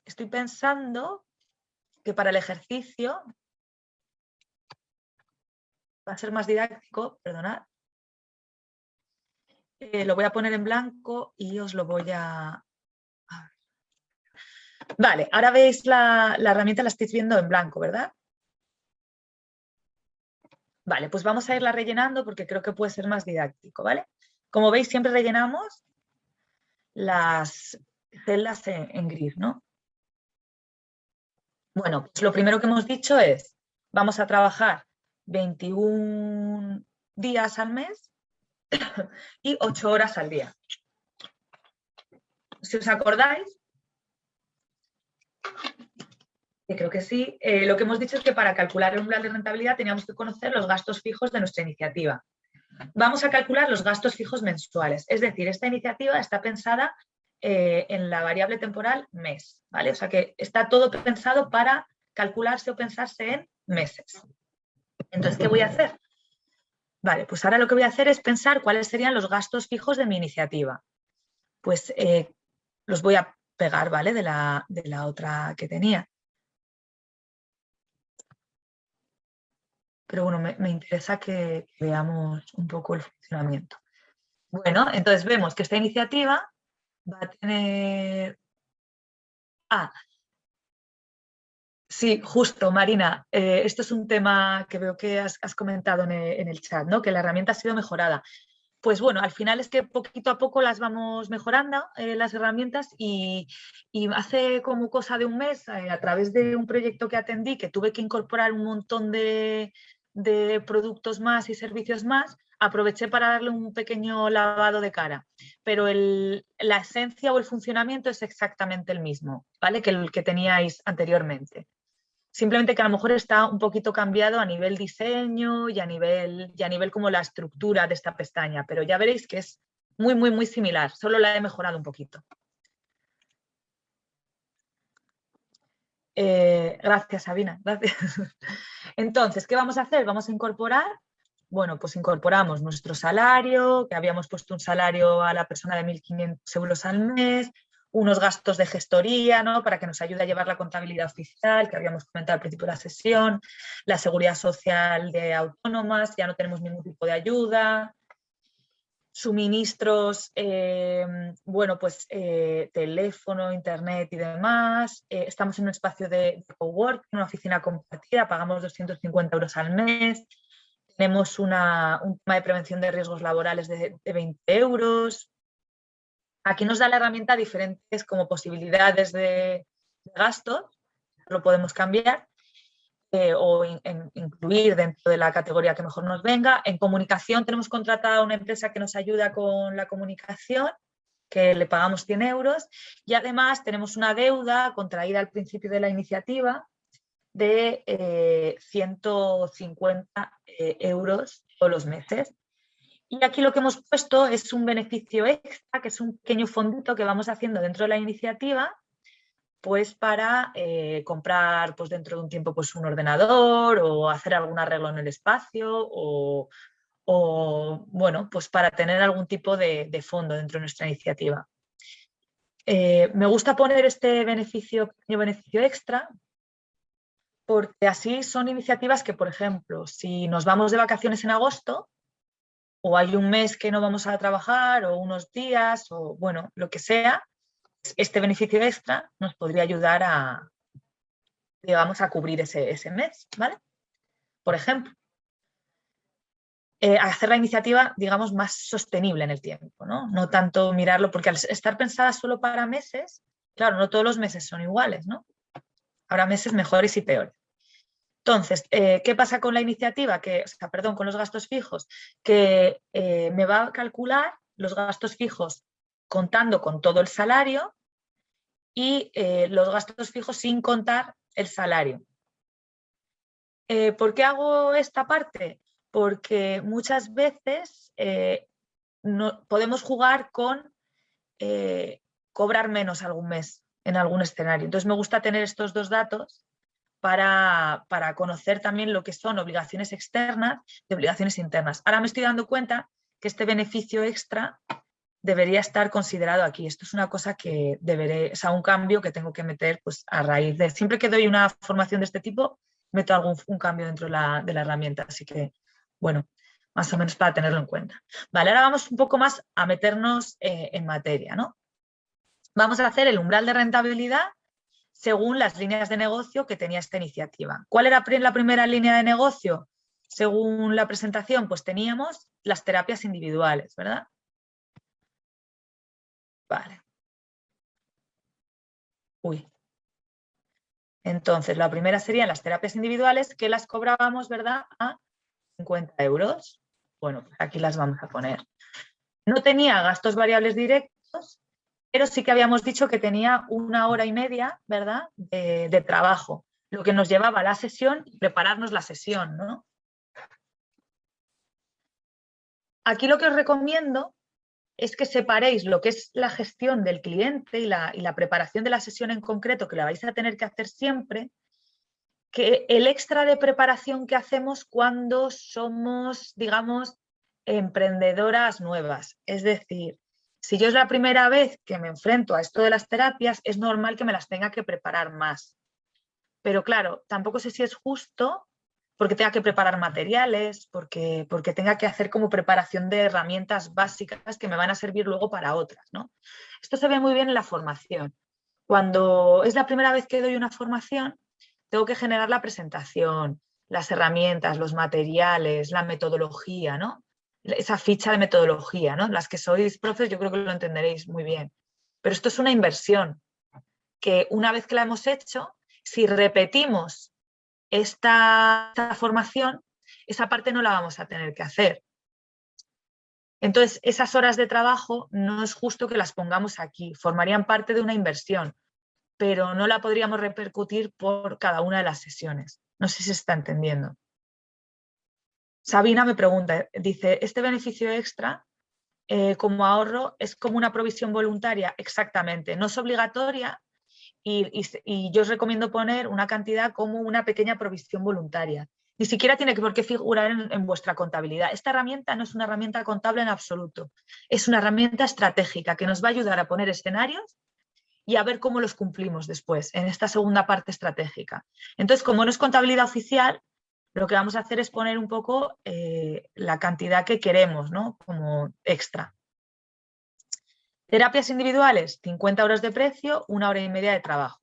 Estoy pensando que para el ejercicio va a ser más didáctico, perdonad. Eh, lo voy a poner en blanco y os lo voy a, Vale, ahora veis la, herramienta, la estáis viendo en blanco, ¿verdad? Vale, pues vamos a irla rellenando porque creo que puede ser más didáctico, ¿vale? Como veis, siempre rellenamos las celdas en, gris, ¿no? Bueno, pues lo primero que hemos dicho es, vamos a trabajar 21 días al mes y 8 horas al día. Si os acordáis, creo que sí, eh, lo que hemos dicho es que para calcular el umbral de rentabilidad teníamos que conocer los gastos fijos de nuestra iniciativa. Vamos a calcular los gastos fijos mensuales, es decir, esta iniciativa está pensada eh, en la variable temporal mes, ¿vale? O sea que está todo pensado para calcularse o pensarse en meses. Entonces, ¿qué voy a hacer? Vale, pues ahora lo que voy a hacer es pensar cuáles serían los gastos fijos de mi iniciativa. Pues eh, los voy a pegar, ¿vale? De la, de la otra que tenía. Pero bueno, me, interesa que, veamos un poco el funcionamiento. Bueno, entonces vemos que esta iniciativa va a tener... Ah, sí, justo, Marina. Eh, esto es un tema que veo que has, comentado en el, chat, ¿no? que la herramienta ha sido mejorada pues bueno, al final es que poquito a poco las vamos mejorando, eh, las herramientas, y, hace como cosa de un mes, eh, a través de un proyecto que atendí, que tuve que incorporar un montón de, productos más y servicios más, aproveché para darle un pequeño lavado de cara, pero la esencia o el funcionamiento es exactamente el mismo, ¿vale? Que el que teníais anteriormente. Simplemente que a lo mejor está un poquito cambiado a nivel diseño y a nivel, y a nivel como la estructura de esta pestaña, pero ya veréis que es muy, muy, muy similar, solo la he mejorado un poquito. Eh, gracias, Sabina, gracias. Entonces, ¿qué vamos a hacer? Vamos a incorporar, bueno, pues incorporamos nuestro salario, que habíamos puesto un salario a la persona de 1.500 euros al mes, unos gastos de gestoría ¿no? para que nos ayude a llevar la contabilidad oficial, que habíamos comentado al principio de la sesión, la seguridad social de autónomas, ya no tenemos ningún tipo de ayuda, suministros, eh, bueno, pues eh, teléfono, internet y demás. Eh, estamos en un espacio de, cowork, una oficina compartida, pagamos 250 euros al mes. Tenemos una, un tema de prevención de riesgos laborales de, de 20 euros. Aquí nos da la herramienta diferentes como posibilidades de, gastos, lo podemos cambiar eh, o incluir dentro de la categoría que mejor nos venga. En comunicación tenemos contratada una empresa que nos ayuda con la comunicación, que le pagamos 100 euros y además tenemos una deuda contraída al principio de la iniciativa de 150 eh, eh, euros todos los meses y aquí lo que hemos puesto es un beneficio extra, que es un pequeño fondito que vamos haciendo dentro de la iniciativa, pues para eh, comprar pues dentro de un tiempo pues un ordenador o hacer algún arreglo en el espacio o, bueno, pues para tener algún tipo de, fondo dentro de nuestra iniciativa. Me gusta poner este beneficio, pequeño beneficio extra porque así son iniciativas que, por ejemplo, si nos vamos de vacaciones en agosto, o hay un mes que no vamos a trabajar o unos días o bueno, lo que sea, este beneficio extra nos podría ayudar a, digamos, a cubrir ese, ese mes, ¿vale? Por ejemplo, eh, hacer la iniciativa, digamos, más sostenible en el tiempo, ¿no? No tanto mirarlo, porque al estar pensada solo para meses, claro, no todos los meses son iguales, ¿no? Habrá meses mejores y peores. Entonces, eh, ¿qué pasa con la iniciativa? Que, perdón, con los gastos fijos, que eh, me va a calcular los gastos fijos contando con todo el salario y eh, los gastos fijos sin contar el salario. ¿Por qué hago esta parte? Porque muchas veces no, podemos jugar con cobrar menos algún mes en algún escenario. Entonces me gusta tener estos dos datos para, conocer también lo que son obligaciones externas y obligaciones internas. Ahora me estoy dando cuenta que este beneficio extra debería estar considerado aquí. Esto es una cosa que deberé, o un cambio que tengo que meter pues, a raíz de, siempre que doy una formación de este tipo, meto algún un cambio dentro de la, herramienta. Así que, bueno, más o menos para tenerlo en cuenta. Vale, ahora vamos un poco más a meternos eh, en materia, ¿no? Vamos a hacer el umbral de rentabilidad según las líneas de negocio que tenía esta iniciativa. ¿Cuál era la primera línea de negocio? Según la presentación, pues teníamos las terapias individuales, ¿verdad? Vale. Uy. Entonces, la primera serían las terapias individuales que las cobrábamos, ¿verdad? A 50 euros. Bueno, pues aquí las vamos a poner. No tenía gastos variables directos, pero sí que habíamos dicho que tenía una hora y media, ¿verdad?, de, trabajo, lo que nos llevaba a la sesión y prepararnos la sesión, ¿no? Aquí lo que os recomiendo es que separéis lo que es la gestión del cliente y la, y la, preparación de la sesión en concreto, que la vais a tener que hacer siempre, que el extra de preparación que hacemos cuando somos, digamos, emprendedoras nuevas. Es decir, Si yo es la primera vez que me enfrento a esto de las terapias, es normal que me las tenga que preparar más. Pero claro, tampoco sé si es justo porque tenga que preparar materiales, porque, porque tenga que hacer como preparación de herramientas básicas que me van a servir luego para otras. ¿no? Esto se ve muy bien en la formación. Cuando es la primera vez que doy una formación, tengo que generar la presentación, las herramientas, los materiales, la metodología, ¿no? Esa ficha de metodología. ¿no? Las que sois profes yo creo que lo entenderéis muy bien. Pero esto es una inversión que una vez que la hemos hecho, si repetimos esta, formación, esa parte no la vamos a tener que hacer. Entonces, esas horas de trabajo no es justo que las pongamos aquí, formarían parte de una inversión, pero no la podríamos repercutir por cada una de las sesiones. No sé si se está entendiendo. Sabina me pregunta, dice, ¿este beneficio extra eh, como ahorro es como una provisión voluntaria? Exactamente, no es obligatoria, y, yo os recomiendo poner una cantidad como una pequeña provisión voluntaria. Ni siquiera tiene por qué figurar en, vuestra contabilidad. Esta herramienta no es una herramienta contable en absoluto. Es una herramienta estratégica que nos va a ayudar a poner escenarios y a ver cómo los cumplimos después, en esta segunda parte estratégica. Entonces, como no es contabilidad oficial, lo que vamos a hacer es poner un poco eh, la cantidad que queremos, ¿no? Como extra. Terapias individuales, 50 euros de precio, una hora y media de trabajo.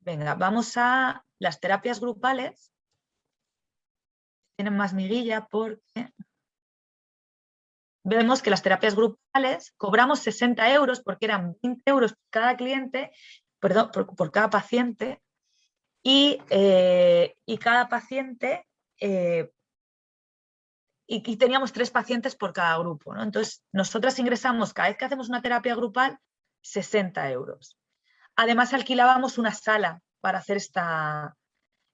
Venga, vamos a las terapias grupales. Tienen más miguilla porque vemos que las terapias grupales cobramos 60 euros porque eran 20 euros por cada cliente, perdón, por, cada paciente y, eh, cada paciente eh, y, teníamos tres pacientes por cada grupo. ¿no? Entonces, nosotras ingresamos cada vez que hacemos una terapia grupal 60 euros. Además, alquilábamos una sala para hacer esta,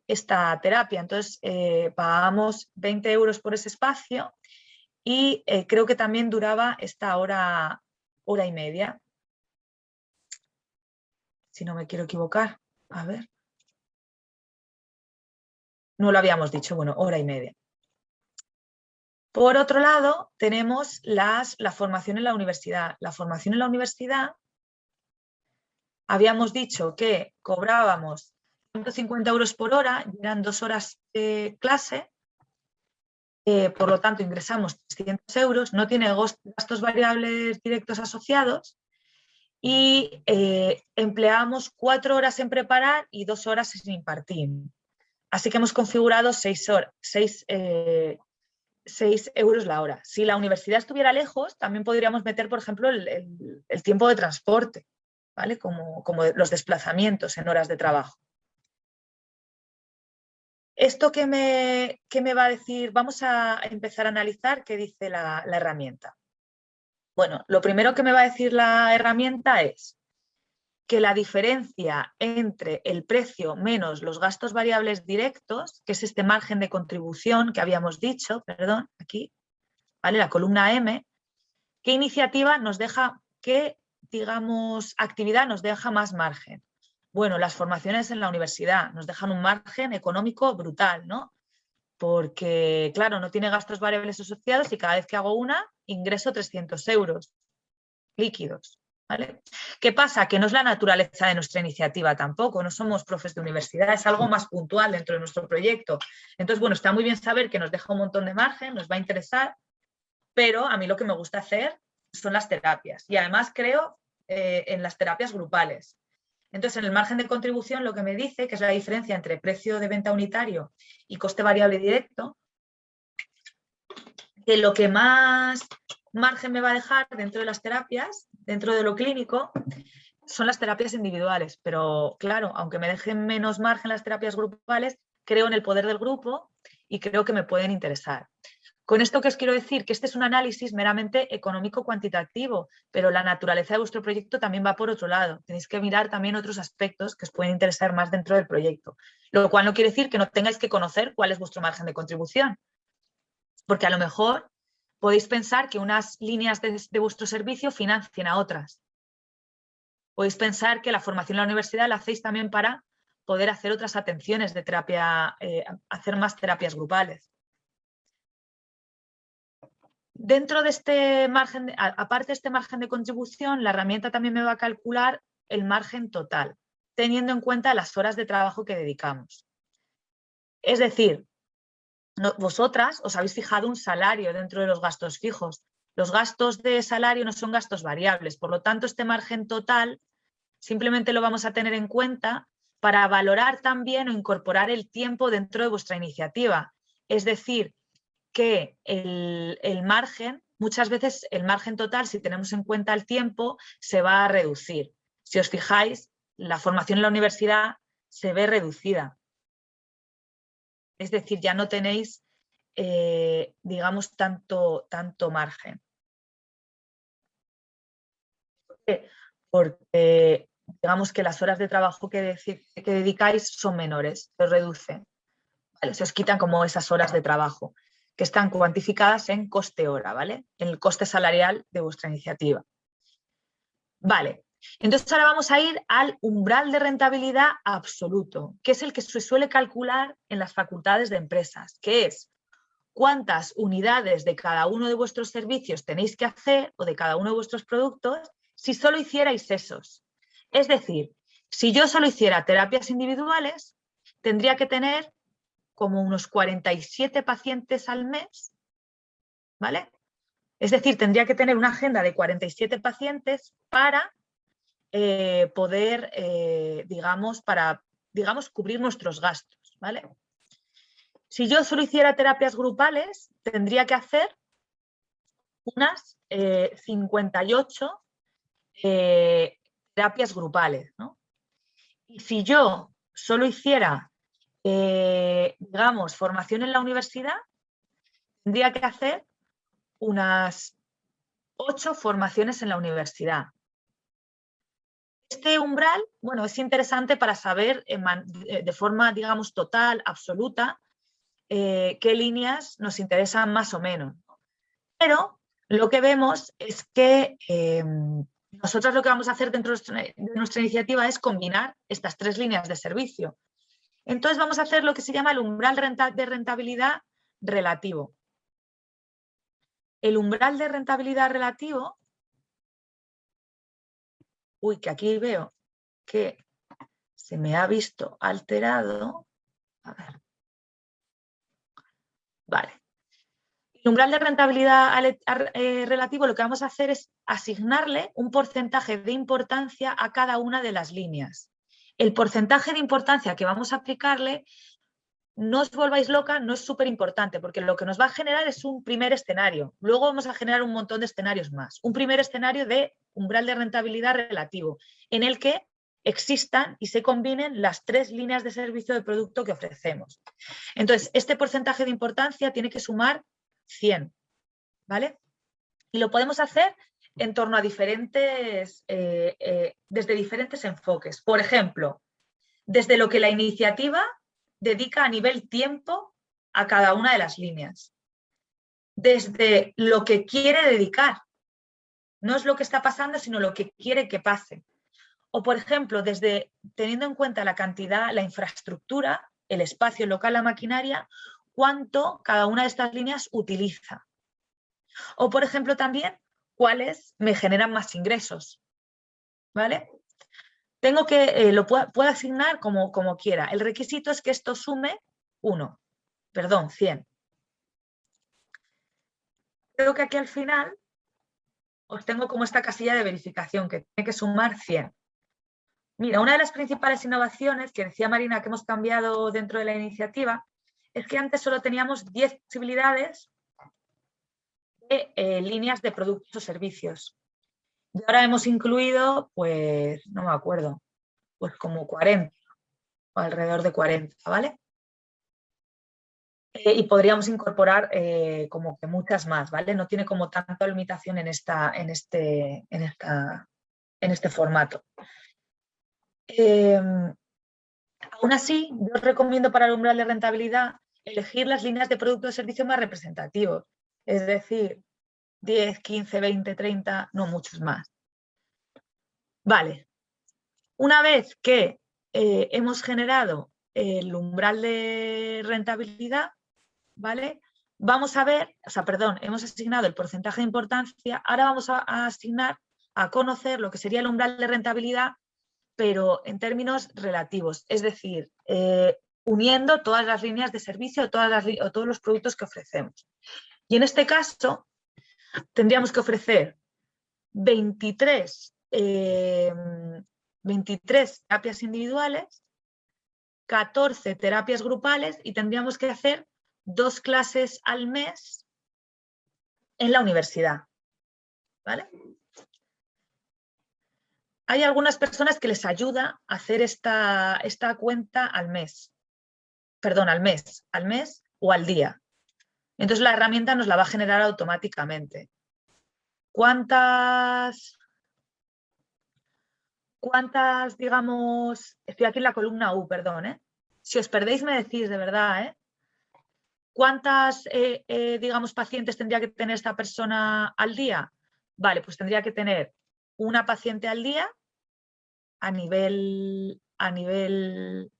esta terapia. Entonces, eh, pagábamos 20 euros por ese espacio y eh, creo que también duraba esta hora, hora y media. Si no me quiero equivocar. A ver. No lo habíamos dicho, bueno, hora y media. Por otro lado, tenemos las, la formación en la universidad. La formación en la universidad, habíamos dicho que cobrábamos 150 euros por hora, eran dos horas de clase, eh, por lo tanto ingresamos 300 euros, no tiene gastos variables directos asociados y eh, empleamos cuatro horas en preparar y dos horas en impartir. Así que hemos configurado seis, horas, seis 6 euros la hora. Si la universidad estuviera lejos, también podríamos meter, por ejemplo, el, tiempo de transporte, ¿vale? Como, los desplazamientos en horas de trabajo. ¿Esto que me, me, va a decir? Vamos a empezar a analizar qué dice la herramienta. Bueno, lo primero que me va a decir la herramienta es que la diferencia entre el precio menos los gastos variables directos, que es este margen de contribución que habíamos dicho, perdón, aquí, ¿vale? la columna M, ¿qué iniciativa nos deja, qué, digamos, actividad nos deja más margen? Bueno, las formaciones en la universidad nos dejan un margen económico brutal, ¿no? Porque, claro, no tiene gastos variables asociados y cada vez que hago una, ingreso 300 euros líquidos. ¿Qué pasa? Que no es la naturaleza de nuestra iniciativa tampoco, no somos profes de universidad, es algo más puntual dentro de nuestro proyecto. Entonces, bueno, está muy bien saber que nos deja un montón de margen, nos va a interesar, pero a mí lo que me gusta hacer son las terapias y además creo eh, en las terapias grupales. Entonces, en el margen de contribución lo que me dice, que es la diferencia entre precio de venta unitario y coste variable directo, que lo que más margen me va a dejar dentro de las terapias, dentro de lo clínico, son las terapias individuales. Pero claro, aunque me dejen menos margen las terapias grupales, creo en el poder del grupo y creo que me pueden interesar. Con esto que os quiero decir que este es un análisis meramente económico-cuantitativo, pero la naturaleza de vuestro proyecto también va por otro lado. Tenéis que mirar también otros aspectos que os pueden interesar más dentro del proyecto. Lo cual no quiere decir que no tengáis que conocer cuál es vuestro margen de contribución. Porque a lo mejor Podéis pensar que unas líneas de, vuestro servicio financien a otras. Podéis pensar que la formación en la universidad la hacéis también para poder hacer otras atenciones de terapia, eh, hacer más terapias grupales. Dentro de este margen, aparte de este margen de contribución, la herramienta también me va a calcular el margen total, teniendo en cuenta las horas de trabajo que dedicamos. Es decir, vosotras os habéis fijado un salario dentro de los gastos fijos. Los gastos de salario no son gastos variables, por lo tanto este margen total simplemente lo vamos a tener en cuenta para valorar también o incorporar el tiempo dentro de vuestra iniciativa. Es decir, que el, el, margen, muchas veces el margen total, si tenemos en cuenta el tiempo, se va a reducir. Si os fijáis, la formación en la universidad se ve reducida. Es decir, ya no tenéis, eh, digamos, tanto, tanto margen. Porque digamos que las horas de trabajo que, dedicáis son menores, se reducen. se os quitan como esas horas de trabajo que están cuantificadas en coste hora, ¿vale? En el coste salarial de vuestra iniciativa. Vale, entonces ahora vamos a ir al umbral de rentabilidad absoluto, que es el que se suele calcular en las facultades de empresas, que es cuántas unidades de cada uno de vuestros servicios tenéis que hacer o de cada uno de vuestros productos si solo hicierais esos. Es decir, si yo solo hiciera terapias individuales, tendría que tener como unos 47 pacientes al mes, ¿vale? Es decir, tendría que tener una agenda de 47 pacientes para eh, poder, eh, digamos, para, digamos, cubrir nuestros gastos, ¿vale? Si yo solo hiciera terapias grupales, tendría que hacer unas 58 eh, terapias grupales, ¿no? Y si yo solo hiciera eh, digamos, formación en la universidad, tendría que hacer unas ocho formaciones en la universidad. Este umbral, bueno, es interesante para saber de forma, digamos, total, absoluta, eh, qué líneas nos interesan más o menos. Pero lo que vemos es que eh, nosotros lo que vamos a hacer dentro de nuestra iniciativa es combinar estas tres líneas de servicio. Entonces vamos a hacer lo que se llama el umbral de rentabilidad relativo. El umbral de rentabilidad relativo, uy, que aquí veo que se me ha visto alterado. A ver. Vale. El umbral de rentabilidad eh, relativo lo que vamos a hacer es asignarle un porcentaje de importancia a cada una de las líneas el porcentaje de importancia que vamos a aplicarle, no os volváis loca, no es súper importante, porque lo que nos va a generar es un primer escenario. Luego vamos a generar un montón de escenarios más. Un primer escenario de umbral de rentabilidad relativo, en el que existan y se combinen las tres líneas de servicio de producto que ofrecemos. Entonces, este porcentaje de importancia tiene que sumar 100, ¿vale? Y lo podemos hacer en torno a diferentes, eh, eh, desde diferentes enfoques. Por ejemplo, desde lo que la iniciativa dedica a nivel tiempo a cada una de las líneas. Desde lo que quiere dedicar. No es lo que está pasando, sino lo que quiere que pase. O, por ejemplo, desde teniendo en cuenta la cantidad, la infraestructura, el espacio local, la maquinaria, cuánto cada una de estas líneas utiliza. O, por ejemplo, también cuáles me generan más ingresos. ¿Vale? Tengo que, eh, lo puedo, asignar como, como quiera. El requisito es que esto sume 1, perdón, 100. Creo que aquí al final os tengo como esta casilla de verificación que tiene que sumar 100. Mira, una de las principales innovaciones que decía Marina que hemos cambiado dentro de la iniciativa es que antes solo teníamos 10 posibilidades eh, líneas de productos o servicios. Y ahora hemos incluido, pues, no me acuerdo, pues como 40, o alrededor de 40, ¿vale? Eh, y podríamos incorporar eh, como que muchas más, ¿vale? No tiene como tanta limitación en, esta, en, este, en, esta, en este formato. Em, aún así, yo os recomiendo para el umbral de rentabilidad elegir las líneas de producto o servicio más representativos. Es decir, 10, 15, 20, 30, no muchos más. Vale. Una vez que eh, hemos generado el umbral de rentabilidad, ¿vale? vamos a ver, o sea, perdón, hemos asignado el porcentaje de importancia, ahora vamos a, asignar, a conocer lo que sería el umbral de rentabilidad, pero en términos relativos, es decir, eh, uniendo todas las líneas de servicio todas las, o todos los productos que ofrecemos. Y en este caso, tendríamos que ofrecer 23, 23 eh, terapias individuales, 14 terapias grupales y tendríamos que hacer dos clases al mes en la universidad. ¿Vale? Hay algunas personas que les ayuda a hacer esta, esta cuenta al mes. Perdón, al mes, al mes o al día. Entonces la herramienta nos la va a generar automáticamente. ¿Cuántas, cuántas, digamos, estoy aquí en la columna U, perdón, ¿eh? Si os perdéis me decís de verdad, ¿eh? ¿Cuántas, eh, digamos, pacientes tendría que tener esta persona al día? Vale, pues tendría que tener una paciente al día a nivel, a nivel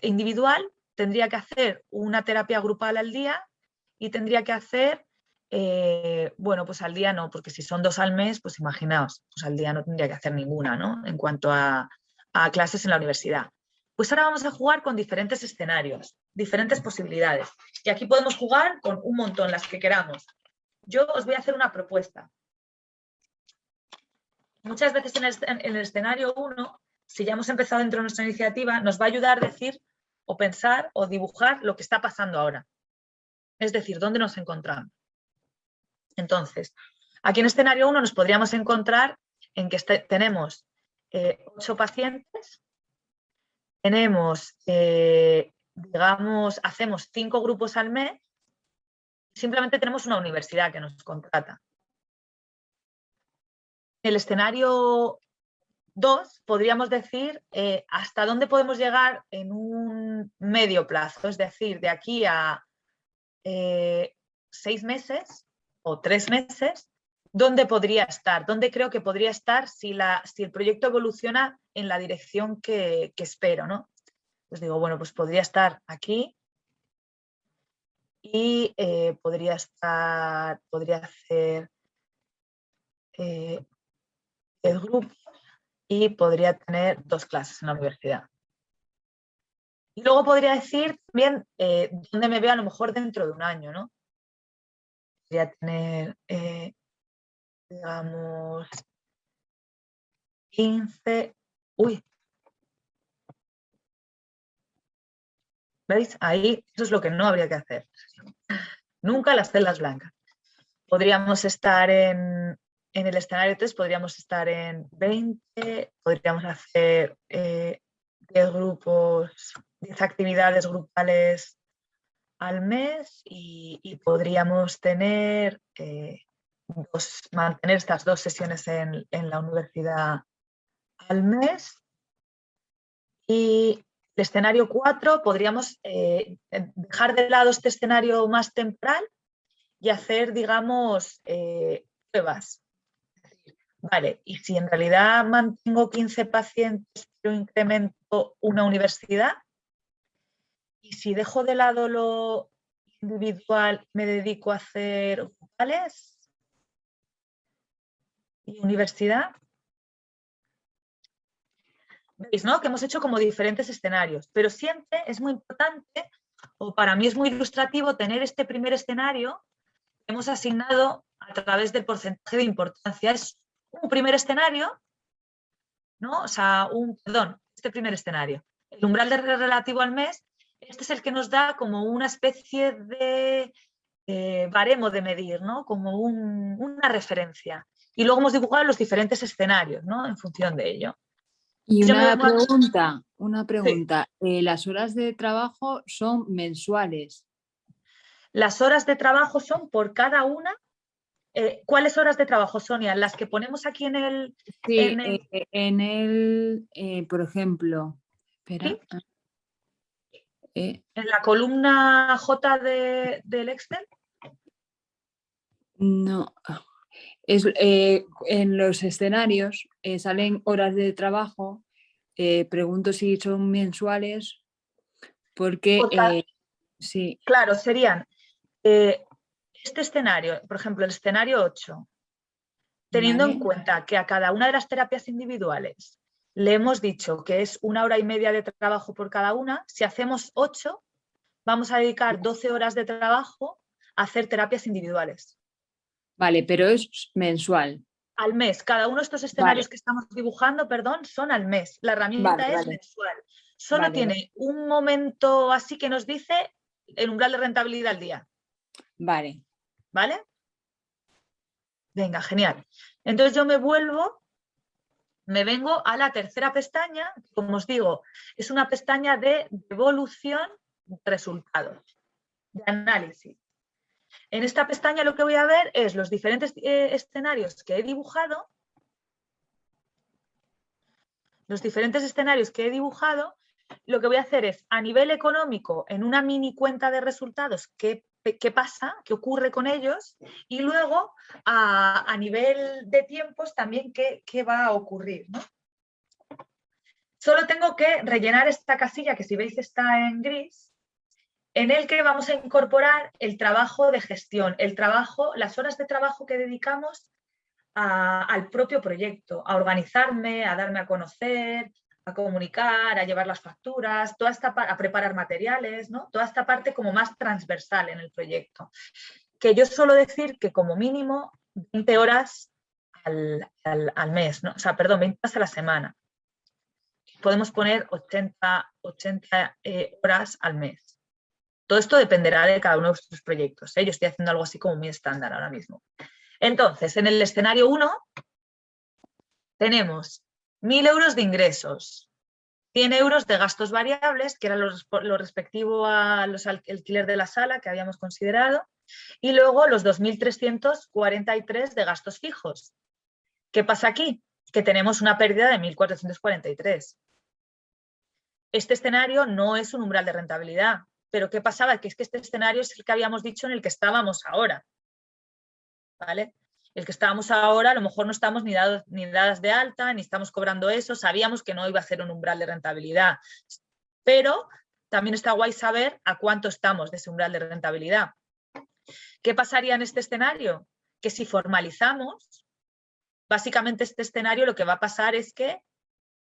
individual, tendría que hacer una terapia grupal al día y tendría que hacer, eh, bueno, pues al día no, porque si son dos al mes, pues imaginaos, pues al día no tendría que hacer ninguna, ¿no? En cuanto a, a clases en la universidad. Pues ahora vamos a jugar con diferentes escenarios, diferentes posibilidades. Y aquí podemos jugar con un montón, las que queramos. Yo os voy a hacer una propuesta. Muchas veces en el, escenario 1, si ya hemos empezado dentro de nuestra iniciativa, nos va a ayudar a decir o pensar o dibujar lo que está pasando ahora. Es decir, dónde nos encontramos. Entonces, aquí en escenario 1 nos podríamos encontrar en que este, tenemos eh, ocho pacientes, tenemos, eh, digamos, hacemos cinco grupos al mes, simplemente tenemos una universidad que nos contrata. En el escenario 2 podríamos decir eh, hasta dónde podemos llegar en un medio plazo, es decir, de aquí a seis meses o tres meses, ¿dónde podría estar? ¿Dónde creo que podría estar si, la, si el proyecto evoluciona en la dirección que, espero? ¿no? Pues digo, bueno, pues podría estar aquí y eh, podría estar, podría hacer eh, el grupo y podría tener dos clases en la universidad. Y luego podría decir también eh, dónde me veo a lo mejor dentro de un año, ¿no? Podría tener digamos, 15, uy, ¿veis? Ahí eso es lo que no habría que hacer. Nunca las celdas blancas. Podríamos estar en, el escenario 3, podríamos estar en 20, podríamos hacer 10 eh, grupos, 10 actividades grupales al mes y, podríamos tener eh, mantener estas dos sesiones en, la universidad al mes. Y el escenario 4 podríamos eh, dejar de lado este escenario más temporal y hacer, digamos, eh, pruebas. Vale, y si en realidad mantengo 15 pacientes pero incremento una universidad, y si dejo de lado lo individual me dedico a hacer grupales, y universidad. ¿Veis, no? Que hemos hecho como diferentes escenarios, pero siempre es muy importante, o para mí es muy ilustrativo, tener este primer escenario que hemos asignado a través del porcentaje de importancia. Es un primer escenario, ¿no? O sea, un, perdón, este primer escenario. El umbral de relativo al mes, este es el que nos da como una especie de eh, baremo de medir, ¿no? Como una referencia y luego hemos dibujado los diferentes escenarios, ¿no? En función de ello. Y una pregunta, una pregunta. Eh, ¿Las horas de trabajo son mensuales? Las horas de trabajo son por cada una. Eh, ¿Cuáles horas de trabajo, Sonia? Las que ponemos aquí en el... Sí, en el, eh, por ejemplo, espera. Ah, en la columna J de, del Excel. No, es, eh, en los escenarios eh, salen horas de trabajo, eh, pregunto si son mensuales, porque sí. Claro, serían este escenario, por ejemplo, el escenario 8, teniendo en cuenta que a cada una de las terapias individuales le hemos dicho que es una hora y media de trabajo por cada una, si hacemos 8, vamos a dedicar 12 horas de trabajo a hacer terapias individuales. Vale, pero es mensual. Al mes. Cada uno de estos escenarios que estamos dibujando, perdón, son al mes. La herramienta es mensual. Solo tiene un momento así que nos dice el umbral de rentabilidad al día. Vale. ¿Vale? Venga, genial. Entonces yo me vuelvo, me vengo a la tercera pestaña, como os digo, es una pestaña de devolución de resultados, de análisis. En esta pestaña lo que voy a ver es los diferentes eh, escenarios que he dibujado, los diferentes escenarios que he dibujado, lo que voy a hacer es a nivel económico, en una mini cuenta de resultados, qué, qué pasa, qué ocurre con ellos, y luego a, nivel de tiempos también qué, qué va a ocurrir. Solo tengo que rellenar esta casilla que si veis está en gris, en el que vamos a incorporar el trabajo de gestión, el trabajo, las horas de trabajo que dedicamos al propio proyecto, a organizarme, a darme a conocer, a comunicar, a llevar las facturas, toda esta a preparar materiales, ¿no? toda esta parte como más transversal en el proyecto. Que yo suelo decir que como mínimo 20 horas al, mes, ¿no? o sea, perdón, 20 horas a la semana. Podemos poner 80, 80 eh, horas al mes. Todo esto dependerá de cada uno de vuestros proyectos. ¿eh? Yo estoy haciendo algo así como muy estándar ahora mismo. Entonces, en el escenario 1 tenemos 1.000 euros de ingresos, 100 euros de gastos variables, que era lo, respectivo a los alquiler de la sala que habíamos considerado, y luego los 2.343 de gastos fijos. ¿Qué pasa aquí? Que tenemos una pérdida de 1.443. Este escenario no es un umbral de rentabilidad, pero ¿qué pasaba? Que es que este escenario es el que habíamos dicho en el que estábamos ahora. ¿Vale? El que estábamos ahora, a lo mejor no estamos ni, dadas de alta, ni estamos cobrando eso, sabíamos que no iba a ser un umbral de rentabilidad, pero también está guay saber a cuánto estamos de ese umbral de rentabilidad. ¿Qué pasaría en este escenario? Que si formalizamos, básicamente este escenario lo que va a pasar es que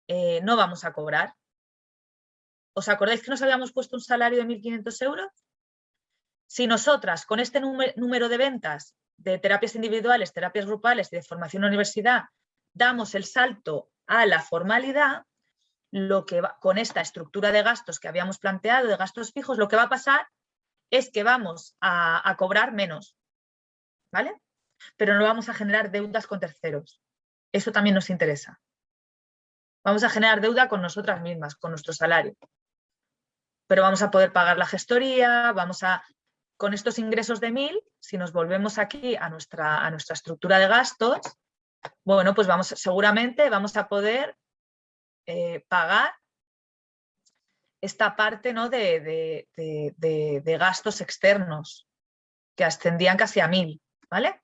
eh, no vamos a cobrar, ¿Os acordáis que nos habíamos puesto un salario de 1.500 euros? Si nosotras con este número de ventas de terapias individuales, terapias grupales y de formación universidad damos el salto a la formalidad, lo que con esta estructura de gastos que habíamos planteado, de gastos fijos, lo que va a pasar es que vamos a cobrar menos, ¿vale? Pero no vamos a generar deudas con terceros. Eso también nos interesa. Vamos a generar deuda con nosotras mismas, con nuestro salario pero vamos a poder pagar la gestoría, vamos a, con estos ingresos de 1.000, si nos volvemos aquí a nuestra, a nuestra estructura de gastos, bueno, pues vamos, seguramente vamos a poder eh, pagar esta parte ¿no? de, de, gastos externos que ascendían casi a 1.000, ¿vale?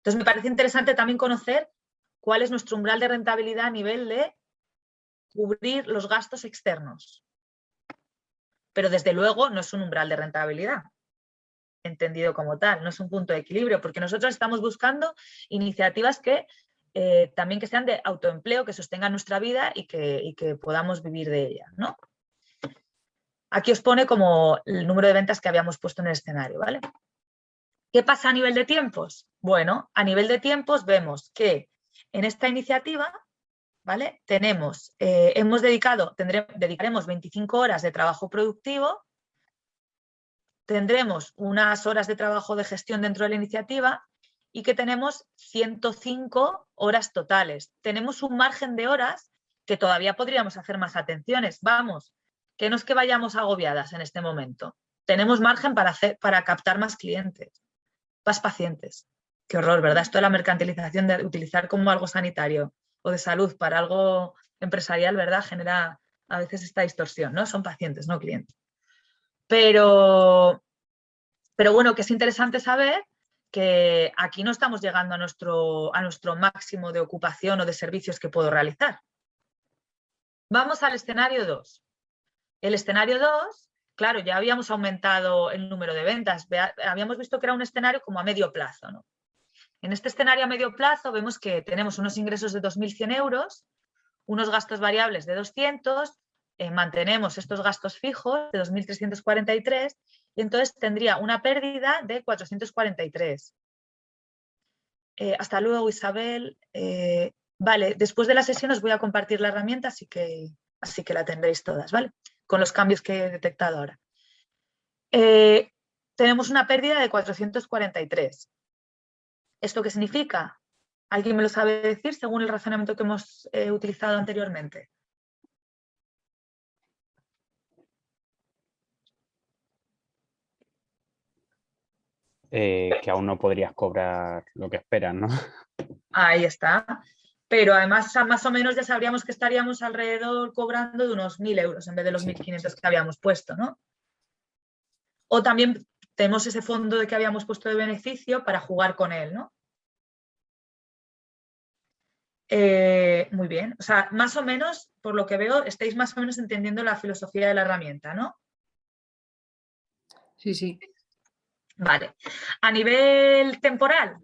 Entonces me parece interesante también conocer cuál es nuestro umbral de rentabilidad a nivel de cubrir los gastos externos pero desde luego no es un umbral de rentabilidad, entendido como tal, no es un punto de equilibrio, porque nosotros estamos buscando iniciativas que eh, también que sean de autoempleo, que sostengan nuestra vida y que, que podamos vivir de ella. ¿no? Aquí os pone como el número de ventas que habíamos puesto en el escenario. ¿vale? ¿Qué pasa a nivel de tiempos? Bueno, a nivel de tiempos vemos que en esta iniciativa ¿vale? Tenemos, eh, hemos dedicado, dedicaremos 25 horas de trabajo productivo, tendremos unas horas de trabajo de gestión dentro de la iniciativa y que tenemos 105 horas totales. Tenemos un margen de horas que todavía podríamos hacer más atenciones. Vamos, que no es que vayamos agobiadas en este momento. Tenemos margen para, hacer, para captar más clientes, más pacientes. Qué horror, ¿verdad? Esto de la mercantilización de utilizar como algo sanitario o de salud para algo empresarial, ¿verdad? Genera a veces esta distorsión, ¿no? Son pacientes, no clientes. Pero, pero bueno, que es interesante saber que aquí no estamos llegando a nuestro, a nuestro máximo de ocupación o de servicios que puedo realizar. Vamos al escenario 2. El escenario 2 claro, ya habíamos aumentado el número de ventas, habíamos visto que era un escenario como a medio plazo. ¿no? En este escenario a medio plazo vemos que tenemos unos ingresos de 2.100 euros, unos gastos variables de 200, eh, mantenemos estos gastos fijos de 2.343 y entonces tendría una pérdida de 443. Eh, hasta luego Isabel. Eh, vale, después de la sesión os voy a compartir la herramienta, así que, así que la tendréis todas, ¿vale? con los cambios que he detectado ahora. Eh, tenemos una pérdida de 443. ¿Esto qué significa? ¿Alguien me lo sabe decir según el razonamiento que hemos eh, utilizado anteriormente? Eh, que aún no podrías cobrar lo que esperas, ¿no? Ahí está pero además más o menos ya sabríamos que estaríamos alrededor cobrando de unos 1.000 euros en vez de los 1.500 que habíamos puesto, ¿no? O también tenemos ese fondo de que habíamos puesto de beneficio para jugar con él, ¿no? Eh, muy bien, o sea, más o menos, por lo que veo, estáis más o menos entendiendo la filosofía de la herramienta, ¿no? Sí, sí. Vale. A nivel temporal,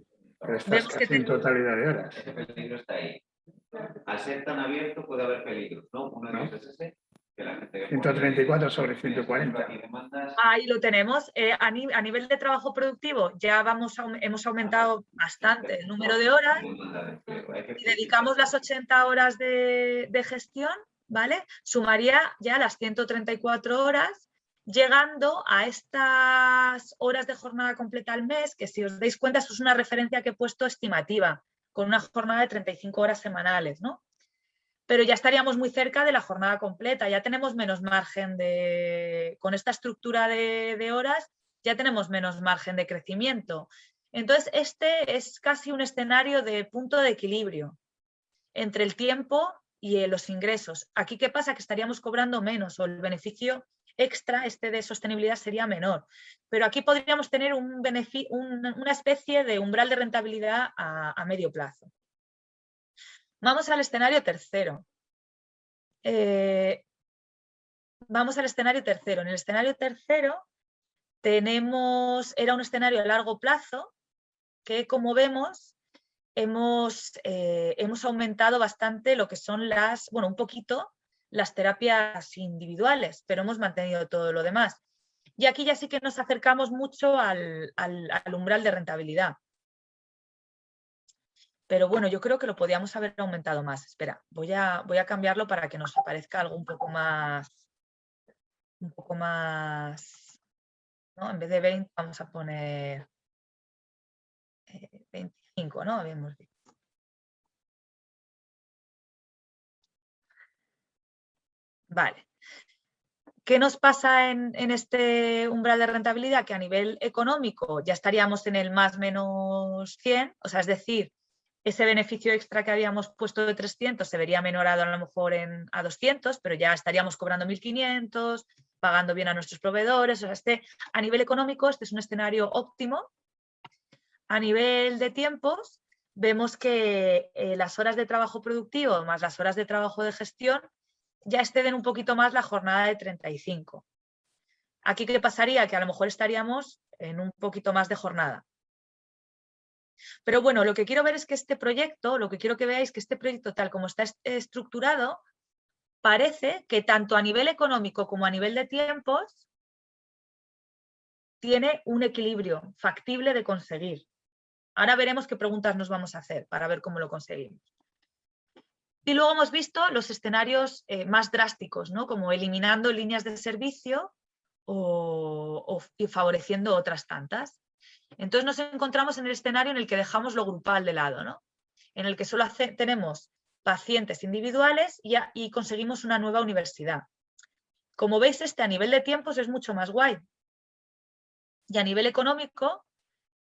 Vemos que en totalidad de horas. Ese peligro está ahí. Al ser tan abierto puede haber peligros, ¿no? Uno de ellos es ese. Que la gente 134 sobre 140. Ahí lo tenemos. Eh, a, nivel de trabajo productivo ya vamos hemos aumentado bastante el número de horas. Y dedicamos las 80 horas de, de gestión, ¿vale? Sumaría ya las 134 horas llegando a estas horas de jornada completa al mes, que si os dais cuenta, esto es una referencia que he puesto estimativa, con una jornada de 35 horas semanales, ¿no? Pero ya estaríamos muy cerca de la jornada completa, ya tenemos menos margen de, con esta estructura de, horas, ya tenemos menos margen de crecimiento. Entonces, este es casi un escenario de punto de equilibrio entre el tiempo y los ingresos. Aquí, ¿qué pasa? Que estaríamos cobrando menos o el beneficio extra, este de sostenibilidad, sería menor. Pero aquí podríamos tener un una especie de umbral de rentabilidad a, medio plazo. Vamos al escenario tercero. Eh, vamos al escenario tercero. En el escenario tercero tenemos, era un escenario a largo plazo que como vemos hemos, eh, hemos aumentado bastante lo que son las, bueno, un poquito las terapias individuales, pero hemos mantenido todo lo demás. Y aquí ya sí que nos acercamos mucho al, umbral de rentabilidad. Pero bueno, yo creo que lo podíamos haber aumentado más. Espera, voy a, voy a cambiarlo para que nos aparezca algo un poco más... Un poco más... ¿no? En vez de 20 vamos a poner 25, eh, ¿no? Habíamos dicho. Vale. ¿Qué nos pasa en, este umbral de rentabilidad? Que a nivel económico ya estaríamos en el más menos 100, o sea, es decir, ese beneficio extra que habíamos puesto de 300 se vería menorado a lo mejor en, a 200, pero ya estaríamos cobrando 1.500, pagando bien a nuestros proveedores. O sea, este, a nivel económico este es un escenario óptimo. A nivel de tiempos, vemos que eh, las horas de trabajo productivo más las horas de trabajo de gestión ya exceden un poquito más la jornada de 35. Aquí, ¿qué pasaría? Que a lo mejor estaríamos en un poquito más de jornada. Pero bueno, lo que quiero ver es que este proyecto, lo que quiero que veáis que este proyecto tal como está estructurado, parece que tanto a nivel económico como a nivel de tiempos tiene un equilibrio factible de conseguir. Ahora veremos qué preguntas nos vamos a hacer para ver cómo lo conseguimos. Y luego hemos visto los escenarios eh, más drásticos, ¿no? como eliminando líneas de servicio o, favoreciendo otras tantas. Entonces nos encontramos en el escenario en el que dejamos lo grupal de lado, ¿no? en el que solo tenemos pacientes individuales y, conseguimos una nueva universidad. Como veis, este a nivel de tiempos es mucho más guay. Y a nivel económico,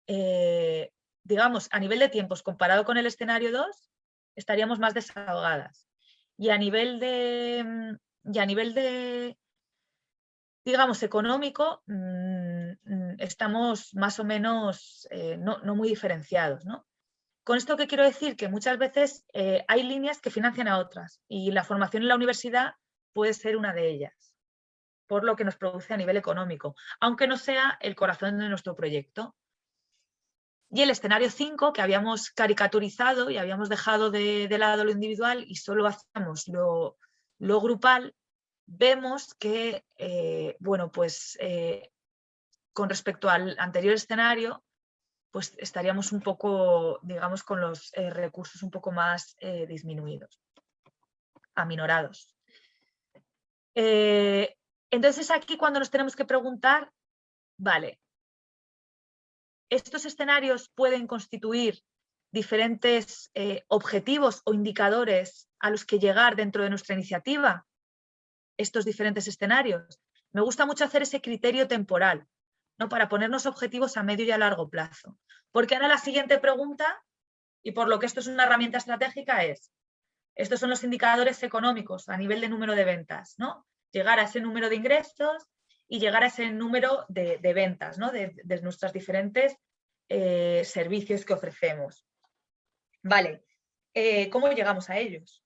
eh, digamos, a nivel de tiempos comparado con el escenario 2, estaríamos más desahogadas. Y a nivel de, y a nivel de digamos, económico, mm, mm, estamos más o menos eh, no, muy diferenciados. ¿no? Con esto que quiero decir que muchas veces eh, hay líneas que financian a otras y la formación en la universidad puede ser una de ellas. por lo que nos produce a nivel económico, aunque no sea el corazón de nuestro proyecto. Y el escenario 5, que habíamos caricaturizado y habíamos dejado de, lado lo individual y solo hacíamos lo, grupal, vemos que, eh, bueno, pues con respecto al anterior escenario, pues estaríamos un poco, digamos, con los eh, recursos un poco más disminuidos, aminorados. entonces aquí cuando nos tenemos que preguntar, vale, estos escenarios pueden constituir diferentes eh, objetivos o indicadores a los que llegar dentro de nuestra iniciativa, estos diferentes escenarios. Me gusta mucho hacer ese criterio temporal, ¿no? para ponernos objetivos a medio y a largo plazo. Porque ahora la siguiente pregunta, y por lo que esto es una herramienta estratégica, es, estos son los indicadores económicos a nivel de número de ventas, ¿no? Llegar a ese número de ingresos, y llegar a ese número de, ventas ¿no? de, nuestros diferentes eh, servicios que ofrecemos. Vale, eh, ¿cómo llegamos a ellos?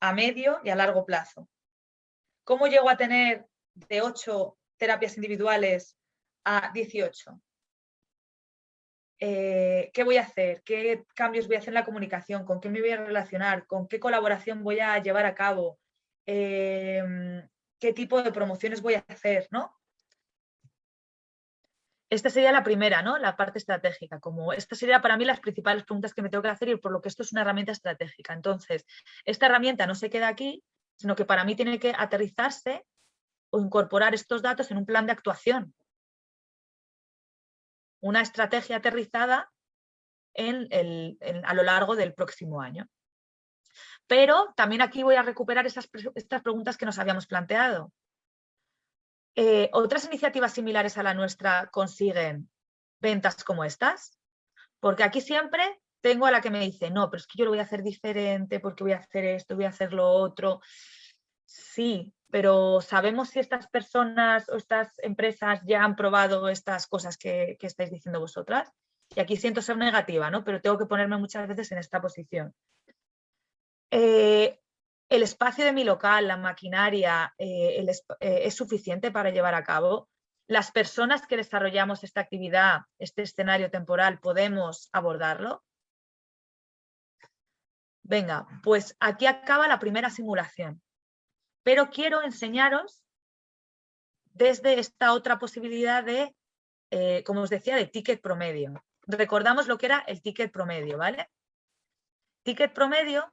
A medio y a largo plazo. ¿Cómo llego a tener de 8 terapias individuales a 18? Eh, ¿Qué voy a hacer? ¿Qué cambios voy a hacer en la comunicación? ¿Con qué me voy a relacionar? ¿Con qué colaboración voy a llevar a cabo? qué tipo de promociones voy a hacer, ¿no? Esta sería la primera, ¿no? La parte estratégica. Como esta sería para mí las principales preguntas que me tengo que hacer y por lo que esto es una herramienta estratégica. Entonces, esta herramienta no se queda aquí, sino que para mí tiene que aterrizarse o incorporar estos datos en un plan de actuación. Una estrategia aterrizada a lo largo del próximo año. Pero también aquí voy a recuperar estas preguntas que nos habíamos planteado. Eh, ¿Otras iniciativas similares a la nuestra consiguen ventas como estas? Porque aquí siempre tengo a la que me dice, no, pero es que yo lo voy a hacer diferente porque voy a hacer esto, voy a hacer lo otro. Sí, pero ¿sabemos si estas personas o estas empresas ya han probado estas cosas que, estáis diciendo vosotras? Y aquí siento ser negativa, ¿no? pero tengo que ponerme muchas veces en esta posición. Eh, el espacio de mi local, la maquinaria, eh, eh, es suficiente para llevar a cabo. Las personas que desarrollamos esta actividad, este escenario temporal, podemos abordarlo. Venga, pues aquí acaba la primera simulación. Pero quiero enseñaros desde esta otra posibilidad de, como os decía, de ticket promedio. Recordamos lo que era el ticket promedio, ¿vale? Ticket promedio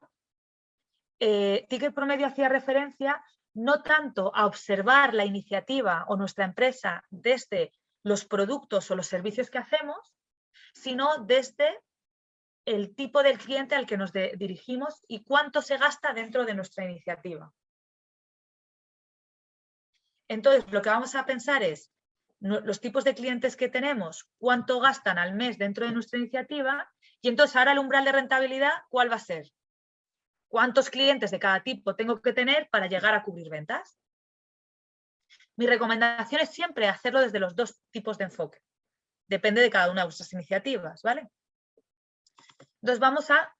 eh, ticket promedio hacía referencia no tanto a observar la iniciativa o nuestra empresa desde los productos o los servicios que hacemos, sino desde el tipo del cliente al que nos dirigimos y cuánto se gasta dentro de nuestra iniciativa. Entonces, lo que vamos a pensar es los tipos de clientes que tenemos, cuánto gastan al mes dentro de nuestra iniciativa y entonces ahora el umbral de rentabilidad, ¿cuál va a ser? ¿Cuántos clientes de cada tipo tengo que tener para llegar a cubrir ventas? Mi recomendación es siempre hacerlo desde los dos tipos de enfoque. Depende de cada una de vuestras iniciativas, ¿vale? Entonces vamos a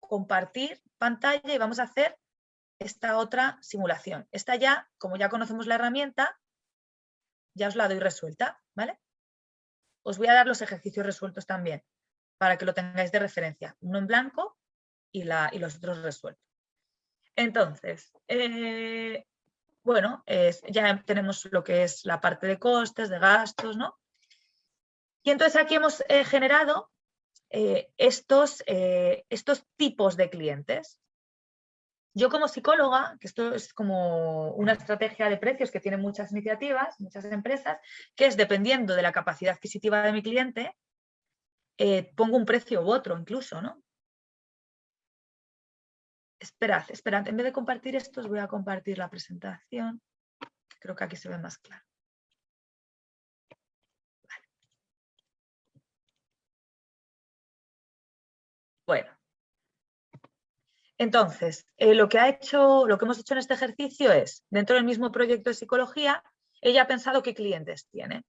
compartir pantalla y vamos a hacer esta otra simulación. Esta ya, como ya conocemos la herramienta, ya os la doy resuelta, ¿vale? Os voy a dar los ejercicios resueltos también, para que lo tengáis de referencia. Uno en blanco y, la, y los otros resueltos. Entonces, eh, bueno, ya tenemos lo que es la parte de costes, de gastos, ¿no? Y entonces aquí hemos eh, generado eh, estos, estos tipos de clientes. Yo como psicóloga, que esto es como una estrategia de precios que tiene muchas iniciativas, muchas empresas, que es dependiendo de la capacidad adquisitiva de mi cliente, pongo un precio u otro incluso, ¿no? Esperad, esperad, en vez de compartir esto os voy a compartir la presentación. Creo que aquí se ve más claro. Bueno. Entonces, eh, lo, que ha hecho, lo que hemos hecho en este ejercicio es, dentro del mismo proyecto de psicología, ella ha pensado qué clientes tiene.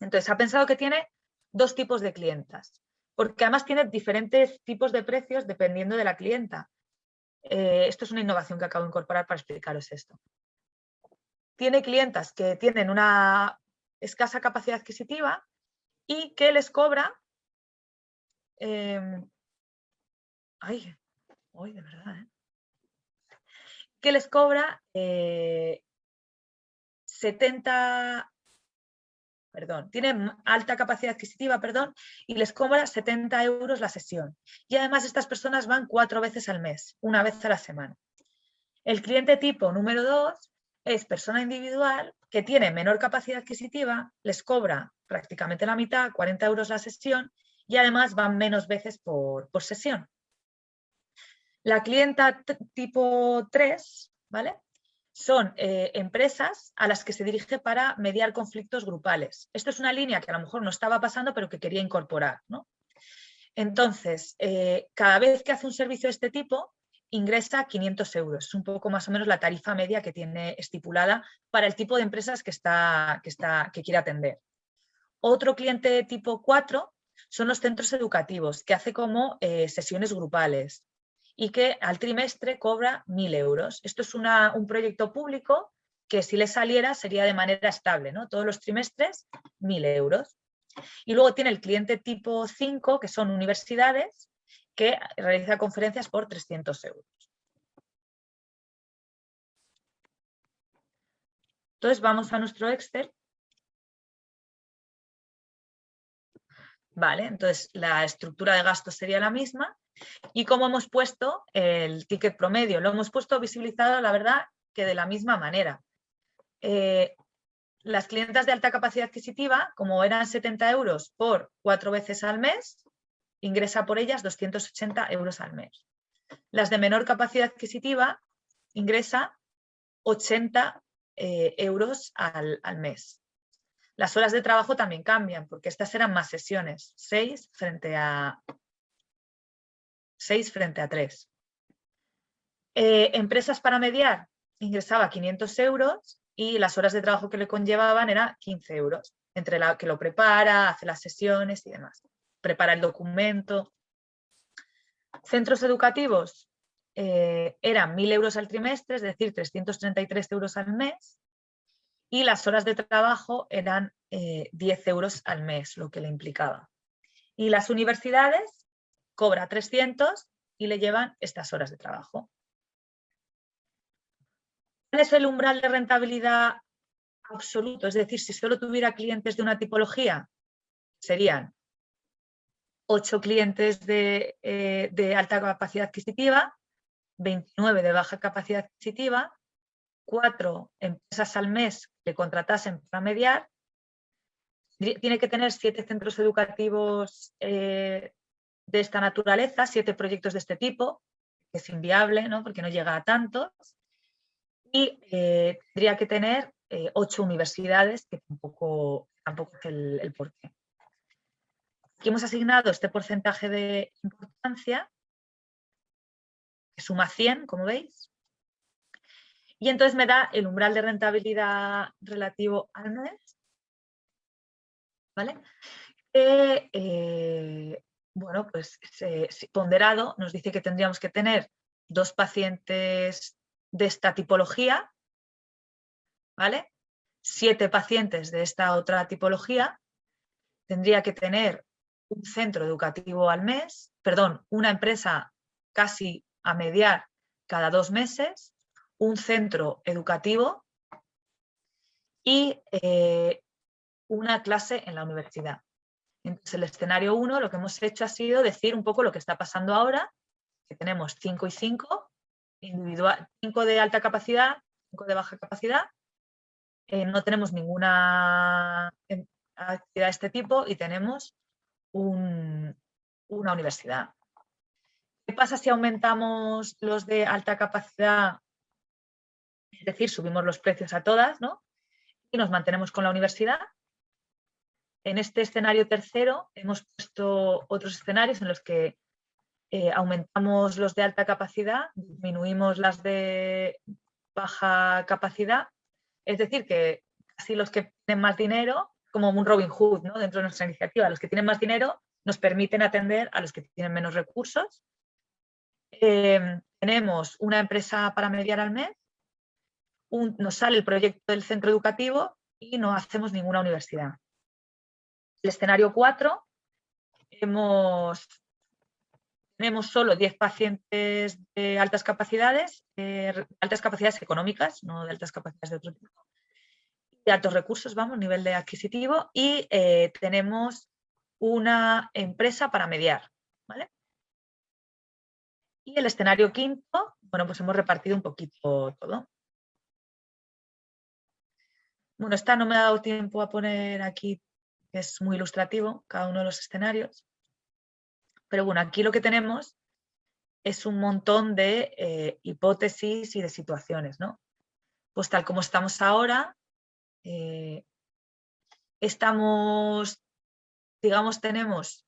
Entonces, ha pensado que tiene dos tipos de clientas, porque además tiene diferentes tipos de precios dependiendo de la clienta. Eh, esto es una innovación que acabo de incorporar para explicaros esto. tiene clientas que tienen una escasa capacidad adquisitiva y que les cobra... em, ay, ay, de verdad, ¿eh? que les cobra 70, perdón, tienen alta capacidad adquisitiva, perdón, y les cobra 70 euros la sesión. Y además estas personas van cuatro veces al mes, una vez a la semana. El cliente tipo número dos es persona individual que tiene menor capacidad adquisitiva, les cobra prácticamente la mitad, 40 euros la sesión, y además van menos veces por, por sesión. La clienta tipo 3, ¿vale? Son eh, empresas a las que se dirige para mediar conflictos grupales. Esto es una línea que a lo mejor no estaba pasando, pero que quería incorporar. ¿no? Entonces, eh, cada vez que hace un servicio de este tipo, ingresa 500 euros. Es un poco más o menos la tarifa media que tiene estipulada para el tipo de empresas que, está, que, está, que quiere atender. Otro cliente tipo 4 son los centros educativos, que hace como eh, sesiones grupales y que al trimestre cobra 1.000 euros. Esto es un proyecto público que si le saliera sería de manera estable, ¿no? todos los trimestres 1.000 euros. Y luego tiene el cliente tipo 5, que son universidades, que realiza conferencias por 300 euros. Entonces vamos a nuestro Excel. Vale, entonces la estructura de gastos sería la misma y como hemos puesto el ticket promedio, lo hemos puesto visibilizado, la verdad, que de la misma manera. Eh, las clientas de alta capacidad adquisitiva, como eran 70 euros por cuatro veces al mes, ingresa por ellas 280 euros al mes. Las de menor capacidad adquisitiva ingresa 80 eh, euros al, al, mes. Las horas de trabajo también cambian, porque estas eran más sesiones, 6 frente a 6 frente a 3. Eh, empresas para mediar ingresaba 500 euros y las horas de trabajo que le conllevaban era 15 euros, entre la que lo prepara, hace las sesiones y demás. Prepara el documento. Centros educativos eh, eran 1.000 euros al trimestre, es decir, 333 euros al mes. Y las horas de trabajo eran 10 eh, euros al mes, lo que le implicaba. Y las universidades cobra 300 y le llevan estas horas de trabajo. ¿Cuál es el umbral de rentabilidad absoluto? Es decir, si solo tuviera clientes de una tipología, serían 8 clientes de, eh, de alta capacidad adquisitiva, 29 de baja capacidad adquisitiva, 4 empresas al mes que contratasen para mediar, tiene que tener 7 centros educativos eh, de esta naturaleza, siete proyectos de este tipo, que es inviable ¿no? porque no llega a tantos, y eh, tendría que tener eh, ocho universidades, que tampoco, tampoco es el, el porqué. Aquí hemos asignado este porcentaje de importancia, que suma 100, como veis, y entonces me da el umbral de rentabilidad relativo al mes, ¿vale? Eh, bueno, pues ponderado nos dice que tendríamos que tener dos pacientes de esta tipología, ¿vale? Siete pacientes de esta otra tipología, tendría que tener un centro educativo al mes, perdón, una empresa casi a mediar cada dos meses, un centro educativo y eh, una clase en la universidad. Entonces, el escenario 1 lo que hemos hecho ha sido decir un poco lo que está pasando ahora, que tenemos 5 y 5, individual, 5 de alta capacidad, 5 de baja capacidad, eh, no tenemos ninguna actividad de este tipo y tenemos una universidad. ¿Qué pasa si aumentamos los de alta capacidad? Es decir, subimos los precios a todas, ¿no? Y nos mantenemos con la universidad. En este escenario tercero hemos puesto otros escenarios en los que eh, aumentamos los de alta capacidad, disminuimos las de baja capacidad, es decir, que casi los que tienen más dinero, como un Robin Hood ¿no? dentro de nuestra iniciativa, los que tienen más dinero nos permiten atender a los que tienen menos recursos. Eh, tenemos una empresa para mediar al mes, nos sale el proyecto del centro educativo y no hacemos ninguna universidad. El escenario 4, hemos, tenemos solo 10 pacientes de altas capacidades, altas capacidades económicas, no de altas capacidades de otro tipo, de altos recursos, vamos, nivel de adquisitivo, y eh, tenemos una empresa para mediar. ¿vale? Y el escenario quinto, bueno, pues hemos repartido un poquito todo. Bueno, esta no me ha dado tiempo a poner aquí, es muy ilustrativo, cada uno de los escenarios. Pero bueno, aquí lo que tenemos es un montón de eh, hipótesis y de situaciones, ¿no? Pues tal como estamos ahora, eh, estamos, digamos, tenemos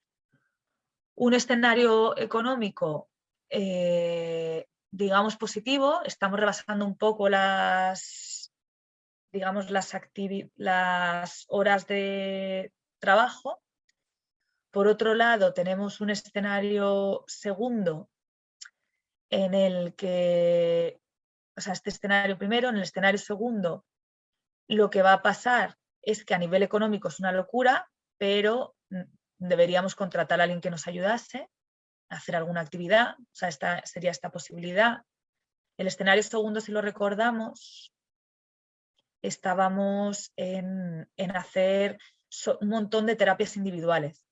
un escenario económico, eh, digamos, positivo, estamos rebasando un poco las digamos, las, las horas de trabajo. Por otro lado, tenemos un escenario segundo en el que, o sea, este escenario primero, en el escenario segundo, lo que va a pasar es que a nivel económico es una locura, pero deberíamos contratar a alguien que nos ayudase a hacer alguna actividad, o sea, esta, sería esta posibilidad. El escenario segundo, si lo recordamos, estábamos en, hacer un montón de terapias individuales.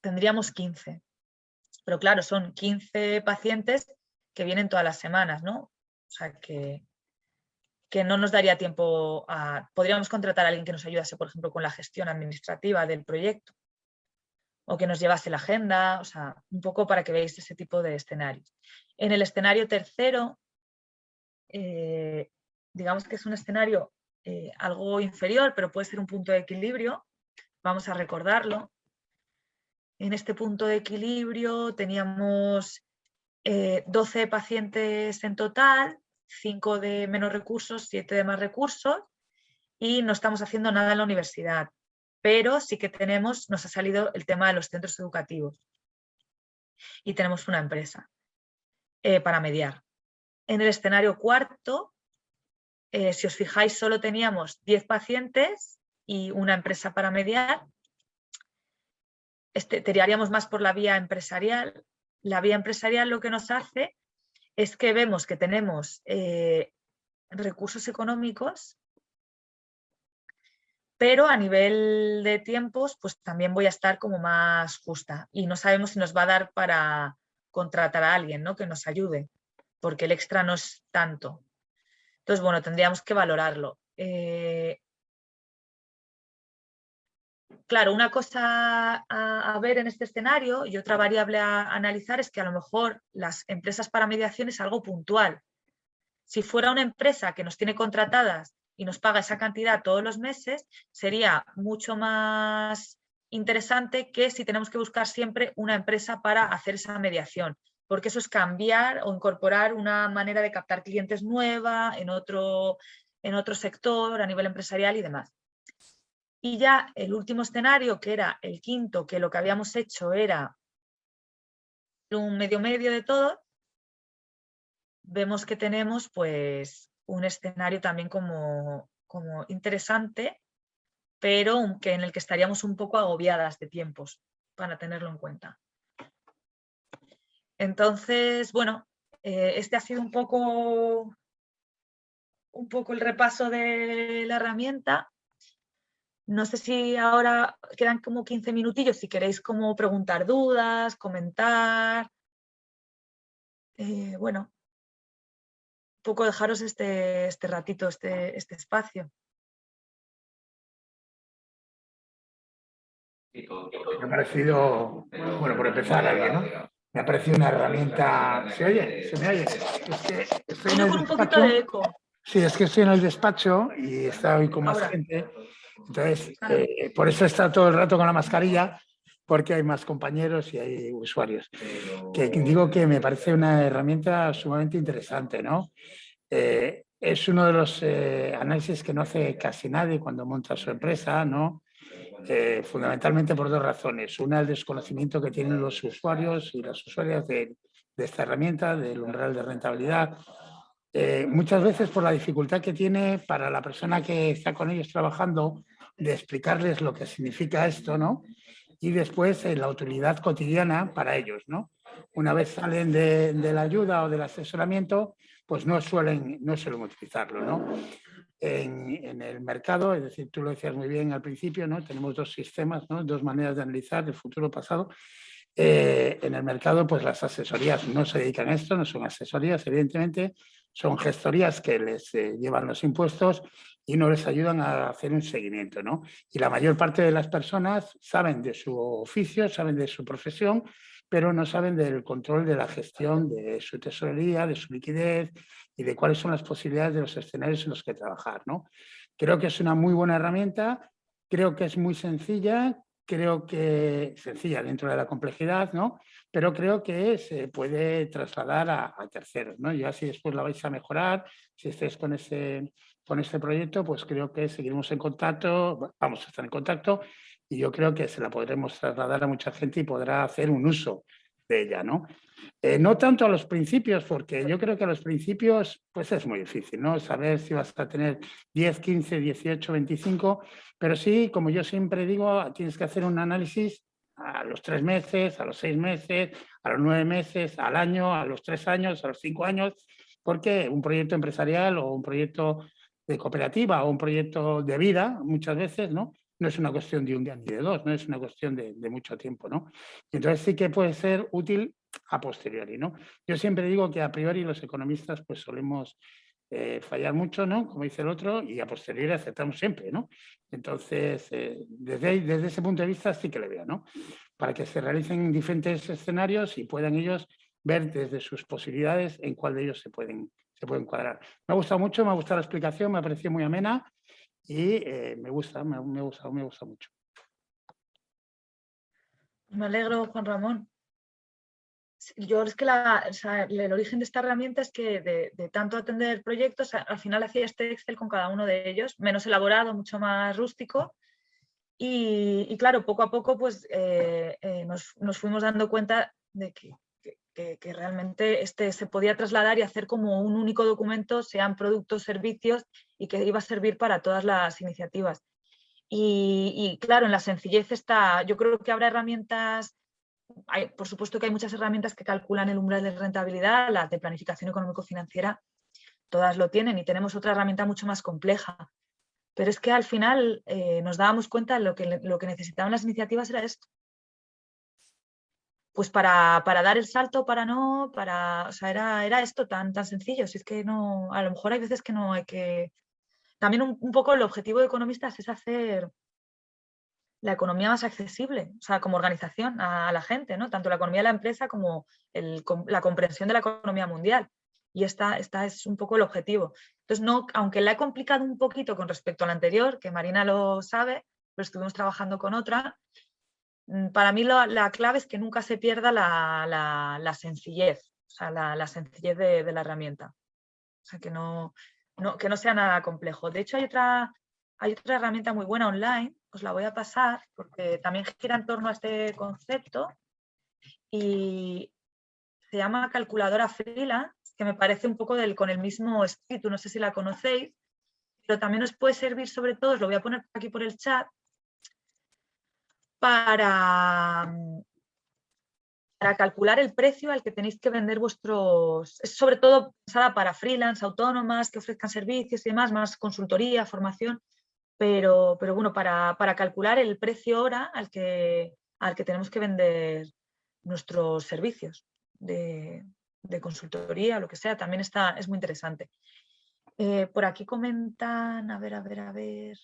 Tendríamos 15. Pero claro, son 15 pacientes que vienen todas las semanas, ¿no? O sea que, que no nos daría tiempo a... Podríamos contratar a alguien que nos ayudase, por ejemplo, con la gestión administrativa del proyecto o que nos llevase la agenda, o sea, un poco para que veáis ese tipo de escenarios. En el escenario tercero, eh, digamos que es un escenario eh, algo inferior, pero puede ser un punto de equilibrio. Vamos a recordarlo. En este punto de equilibrio teníamos 12 eh, pacientes en total, 5 de menos recursos, 7 de más recursos y no estamos haciendo nada en la universidad. Pero sí que tenemos, nos ha salido el tema de los centros educativos y tenemos una empresa eh, para mediar. En el escenario cuarto eh, si os fijáis, solo teníamos 10 pacientes y una empresa para mediar. Este, tiraríamos más por la vía empresarial. La vía empresarial lo que nos hace es que vemos que tenemos eh, recursos económicos, pero a nivel de tiempos, pues también voy a estar como más justa y no sabemos si nos va a dar para contratar a alguien ¿no? que nos ayude, porque el extra no es tanto. Entonces, bueno, tendríamos que valorarlo. Eh, claro, una cosa a, ver en este escenario y otra variable a, analizar es que a lo mejor las empresas para mediación es algo puntual. Si fuera una empresa que nos tiene contratadas y nos paga esa cantidad todos los meses, sería mucho más interesante que si tenemos que buscar siempre una empresa para hacer esa mediación porque eso es cambiar o incorporar una manera de captar clientes nueva en otro, en otro sector, a nivel empresarial y demás. Y ya el último escenario, que era el quinto, que lo que habíamos hecho era un medio medio de todo, vemos que tenemos pues un escenario también como, como interesante, pero que en el que estaríamos un poco agobiadas de tiempos para tenerlo en cuenta. Entonces, bueno, eh, este ha sido un poco, un poco el repaso de la herramienta. No sé si ahora quedan como 15 minutillos, si queréis como preguntar dudas, comentar. Eh, bueno, un poco dejaros este, este ratito, este, este espacio. Me ha parecido, bueno, por empezar, alguien, ¿no? Me ha parecido una herramienta... ¿Se oye? ¿Se me oye? Es que estoy en el un poquito de eco. Sí, es que estoy en el despacho y está hoy con más gente. Entonces, eh, por eso está todo el rato con la mascarilla, porque hay más compañeros y hay usuarios. Que digo que me parece una herramienta sumamente interesante, ¿no? Eh, es uno de los eh, análisis que no hace casi nadie cuando monta su empresa, ¿no? Eh, fundamentalmente por dos razones. Una, el desconocimiento que tienen los usuarios y las usuarias de, esta herramienta, del umbral de rentabilidad. eh, muchas veces por la dificultad que tiene para la persona que está con ellos trabajando de explicarles lo que significa esto, ¿no? Y después eh, la utilidad cotidiana para ellos, ¿no? Una vez salen de, la ayuda o del asesoramiento, pues no suelen, no suelen utilizarlo, ¿no? En, el mercado, es decir, tú lo decías muy bien al principio, ¿no? Tenemos dos sistemas, ¿no? Dos maneras de analizar el futuro pasado. Eh, en el mercado, pues las asesorías no se dedican a esto, no son asesorías, evidentemente, son gestorías que les eh, llevan los impuestos y no les ayudan a hacer un seguimiento. ¿no? Y la mayor parte de las personas saben de su oficio, saben de su profesión, pero no saben del control de la gestión de su tesorería, de su liquidez y de cuáles son las posibilidades de los escenarios en los que trabajar. ¿no? Creo que es una muy buena herramienta, creo que es muy sencilla, creo que sencilla dentro de la complejidad, ¿no? pero creo que se puede trasladar a, terceros. ¿no? Ya si después la vais a mejorar, si estáis con ese, con este proyecto, pues creo que seguiremos en contacto, vamos a estar en contacto y yo creo que se la podremos trasladar a mucha gente y podrá hacer un uso de ella, ¿no? Eh, no tanto a los principios, porque yo creo que a los principios pues es muy difícil, ¿no? Saber si vas a tener 10, 15, 18, 25, pero sí, como yo siempre digo, tienes que hacer un análisis a los tres meses, a los seis meses, a los nueve meses, al año, a los tres años, a los cinco años, porque un proyecto empresarial o un proyecto de cooperativa o un proyecto de vida, muchas veces, ¿no? No es una cuestión de un día ni de dos, no es una cuestión de, mucho tiempo, ¿no? entonces sí que puede ser útil a posteriori, ¿no? Yo siempre digo que a priori los economistas pues solemos eh, fallar mucho, ¿no? Como dice el otro, y a posteriori aceptamos siempre, ¿no? Entonces, eh, desde, desde ese punto de vista sí que le veo, ¿no? Para que se realicen diferentes escenarios y puedan ellos ver desde sus posibilidades en cuál de ellos se pueden, se pueden cuadrar. Me ha gustado mucho, me ha gustado la explicación, me ha parecido muy amena y eh, me gusta, me, me, gusta, me gusta mucho. Me alegro, Juan Ramón. Yo es que el origen de esta herramienta es que de, tanto atender proyectos, al final hacía este Excel con cada uno de ellos, menos elaborado, mucho más rústico. Y, claro, poco a poco pues, eh, eh, nos, nos, fuimos dando cuenta de que que, realmente este se podía trasladar y hacer como un único documento, sean productos, servicios, y que iba a servir para todas las iniciativas. Y, claro, en la sencillez está, yo creo que habrá herramientas, hay, por supuesto que hay muchas herramientas que calculan el umbral de rentabilidad, las de planificación económico-financiera, todas lo tienen y tenemos otra herramienta mucho más compleja. Pero es que al final eh, nos dábamos cuenta de lo que, lo que necesitaban las iniciativas era esto, pues para, dar el salto, para no, para, o sea, era, era esto tan, tan sencillo, si es que no, a lo mejor hay veces que no hay que, también un, poco el objetivo de economistas es hacer la economía más accesible, o sea, como organización a, la gente, ¿no? Tanto la economía de la empresa como la comprensión de la economía mundial. Y esta, esta es un poco el objetivo. Entonces, no, aunque la he complicado un poquito con respecto a la anterior, que Marina lo sabe, pero estuvimos trabajando con otra, Mm, para mí la, clave es que nunca se pierda la, sencillez, o sea, la, sencillez de, la herramienta. O sea, que no, que no sea nada complejo. De hecho, hay otra, hay otra herramienta muy buena online, os la voy a pasar, porque también gira en torno a este concepto y se llama calculadora freelance, que me parece un poco del, con el mismo espíritu, no sé si la conocéis, pero también os puede servir sobre todo, os lo voy a poner aquí por el chat, para, para calcular el precio al que tenéis que vender vuestros, es sobre todo pensada para freelance, autónomas que ofrezcan servicios y demás, más consultoría, formación, pero, pero bueno, para, calcular el precio hora al que, al que tenemos que vender nuestros servicios de, consultoría, lo que sea, también está, es muy interesante. Eh, por aquí comentan, a ver, a ver, a ver.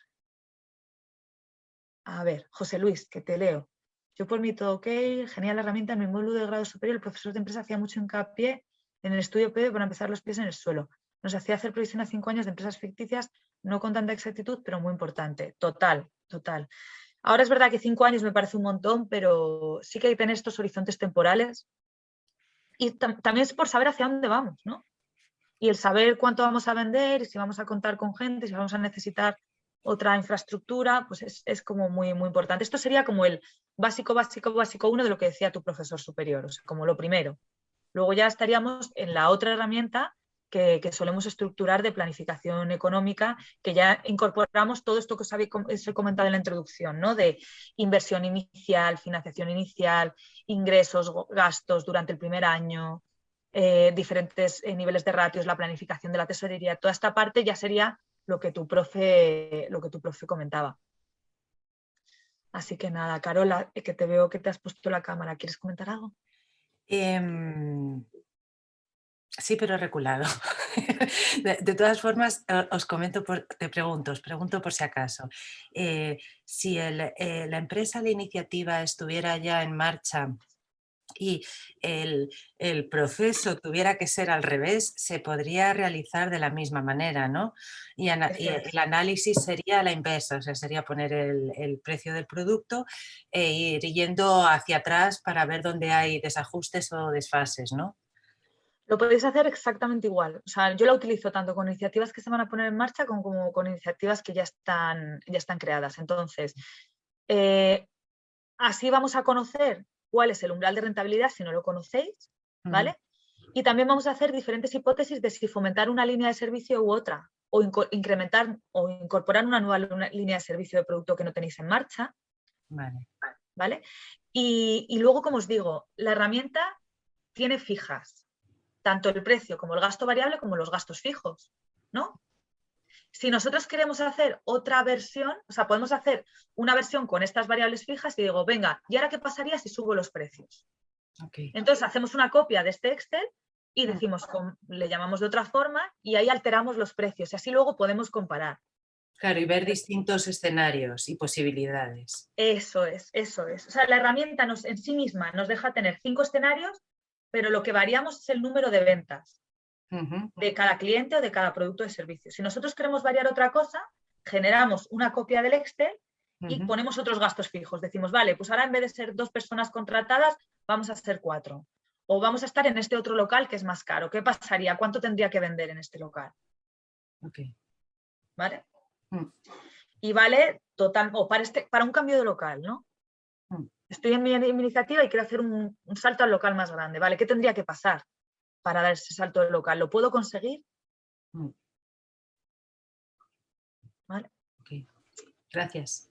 A ver, José Luis, que te leo. Yo por mí todo ok, genial herramienta. En mi módulo de grado superior el profesor de empresa hacía mucho hincapié en el estudio PD para empezar los pies en el suelo. Nos hacía hacer previsión a cinco años de empresas ficticias, no con tanta exactitud, pero muy importante. Total, total. Ahora es verdad que cinco años me parece un montón, pero sí que hay que tener estos horizontes temporales. Y también es por saber hacia dónde vamos, ¿no? Y el saber cuánto vamos a vender, si vamos a contar con gente, si vamos a necesitar otra infraestructura, pues es, como muy, muy importante. Esto sería como el básico, básico, básico uno de lo que decía tu profesor superior, o sea, como lo primero. Luego ya estaríamos en la otra herramienta, que, que, solemos estructurar de planificación económica, que ya incorporamos todo esto que os, había, comentado en la introducción, ¿no? de inversión inicial, financiación inicial, ingresos, gastos durante el primer año, eh, diferentes eh, niveles de ratios, la planificación de la tesorería, toda esta parte ya sería lo que tu profe, lo que tu profe comentaba. Así que nada, Carola, eh, que te veo que te has puesto la cámara, ¿quieres comentar algo? Eh, sí, pero reculado. de, de, todas formas, os comento, por, te pregunto, os pregunto por si acaso. Eh, si el, eh, la empresa, la iniciativa estuviera ya en marcha y el, el, proceso tuviera que ser al revés, se podría realizar de la misma manera, ¿no? Y, ana, y el análisis sería la inversa, o sea, sería poner el, el, precio del producto e ir yendo hacia atrás para ver dónde hay desajustes o desfases, ¿no? Lo podéis hacer exactamente igual. O sea, yo la utilizo tanto con iniciativas que se van a poner en marcha como, como con iniciativas que ya están, ya están creadas. Entonces, eh, así vamos a conocer cuál es el umbral de rentabilidad si no lo conocéis, ¿vale? Uh -huh. Y también vamos a hacer diferentes hipótesis de si fomentar una línea de servicio u otra, o incrementar o incorporar una nueva una línea de servicio de producto que no tenéis en marcha. Vale. ¿Vale? Y, y luego, como os digo, la herramienta tiene fijas, tanto el precio como el gasto variable como los gastos fijos, ¿no? Si nosotros queremos hacer otra versión, o sea, podemos hacer una versión con estas variables fijas y digo, venga, ¿y ahora qué pasaría si subo los precios? Okay. Entonces hacemos una copia de este Excel y decimos, le llamamos de otra forma y ahí alteramos los precios y así luego podemos comparar. Claro, y ver distintos escenarios y posibilidades. Eso es, eso es. O sea, la herramienta nos, en sí misma nos deja tener cinco escenarios, pero lo que variamos es el número de ventas de cada cliente o de cada producto de servicio. Si nosotros queremos variar otra cosa, generamos una copia del Excel y uh -huh. ponemos otros gastos fijos. Decimos, vale, pues ahora en vez de ser dos personas contratadas, vamos a ser cuatro. O vamos a estar en este otro local que es más caro. ¿Qué pasaría? ¿Cuánto tendría que vender en este local? Okay. ¿Vale? Mm. Y vale total, o para, este, para un cambio de local, ¿no? Mm. Estoy en mi, en mi, iniciativa y quiero hacer un, un salto al local más grande. ¿Vale? ¿Qué tendría que pasar? Para dar ese salto local. ¿Lo puedo conseguir? Mm. ¿Vale? Okay. Gracias.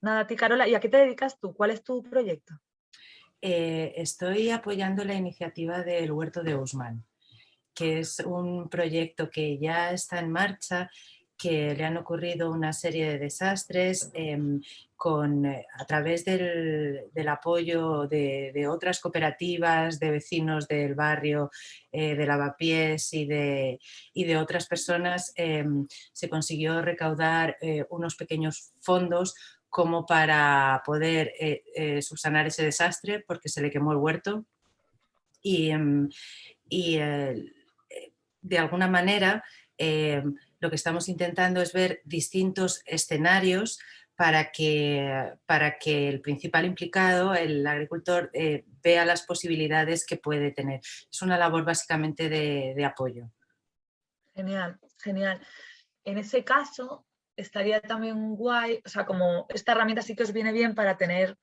Nada, a ti, Carola. ¿Y a qué te dedicas tú? ¿Cuál es tu proyecto? Eh, estoy apoyando la iniciativa del Huerto de Usman, que es un proyecto que ya está en marcha que le han ocurrido una serie de desastres eh, con, a través del, del apoyo de, de, otras cooperativas, de vecinos del barrio, eh, de lavapiés y de, y de otras personas, eh, se consiguió recaudar eh, unos pequeños fondos como para poder subsanar ese desastre porque se le quemó el huerto. Y, y de alguna manera lo que estamos intentando es ver distintos escenarios para que, para que el principal implicado, el agricultor, eh, vea las posibilidades que puede tener. Es una labor básicamente de, de apoyo. Genial, genial. En ese caso, estaría también guay, o sea, como esta herramienta sí que os viene bien para tener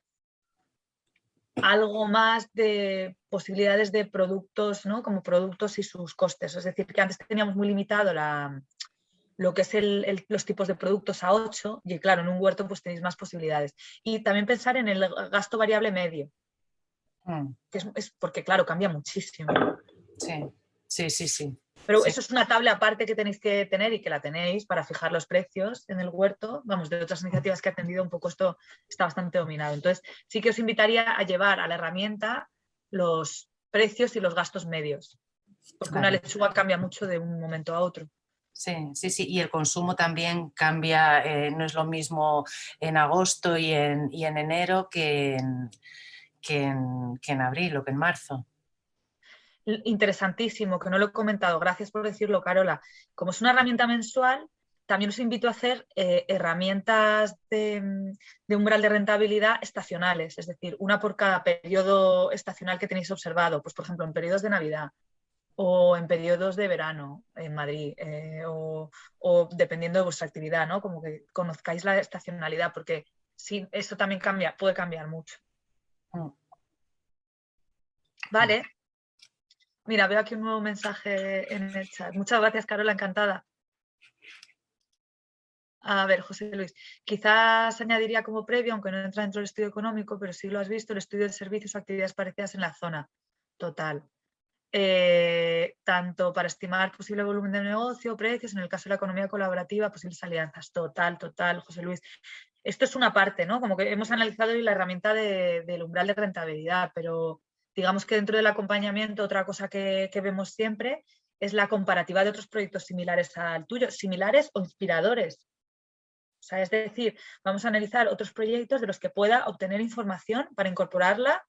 algo más de posibilidades de productos, ¿no? Como productos y sus costes. Es decir, que antes teníamos muy limitado la, lo que es el, el, los tipos de productos a 8 y claro, en un huerto pues tenéis más posibilidades. Y también pensar en el gasto variable medio, mm. que es, es, porque claro, cambia muchísimo. Sí, sí, sí. sí. Pero sí. eso es una tabla aparte que tenéis que tener y que la tenéis para fijar los precios en el huerto. Vamos, de otras iniciativas que he atendido un poco esto está bastante dominado. Entonces sí que os invitaría a llevar a la herramienta los precios y los gastos medios. Porque vale. una lechuga cambia mucho de un momento a otro. Sí, sí, sí, y el consumo también cambia, eh, no es lo mismo en agosto y en, enero que en, que, en, abril o que en marzo. Interesantísimo, que no lo he comentado, gracias por decirlo, Carola. Como es una herramienta mensual, también os invito a hacer eh, herramientas de, de, umbral de rentabilidad estacionales, es decir, una por cada periodo estacional que tenéis observado, pues por ejemplo en periodos de Navidad, o en periodos de verano en Madrid, eh, o, o, dependiendo de vuestra actividad, ¿no? Como que conozcáis la estacionalidad, porque sí, eso también cambia, puede cambiar mucho. Mm. Vale. Mira, veo aquí un nuevo mensaje en el chat. Muchas gracias, Carola, encantada. A ver, José Luis, quizás añadiría como previo, aunque no entra dentro del estudio económico, pero sí lo has visto, el estudio de servicios o actividades parecidas en la zona. Total. Eh, tanto para estimar posible volumen de negocio, precios, en el caso de la economía colaborativa, posibles alianzas. Total, total, José Luis. Esto es una parte, ¿no? Como que hemos analizado la herramienta del umbral de rentabilidad, pero digamos que dentro del acompañamiento otra cosa que, que vemos siempre es la comparativa de otros proyectos similares al tuyo, similares o inspiradores. O sea, es decir, vamos a analizar otros proyectos de los que pueda obtener información para incorporarla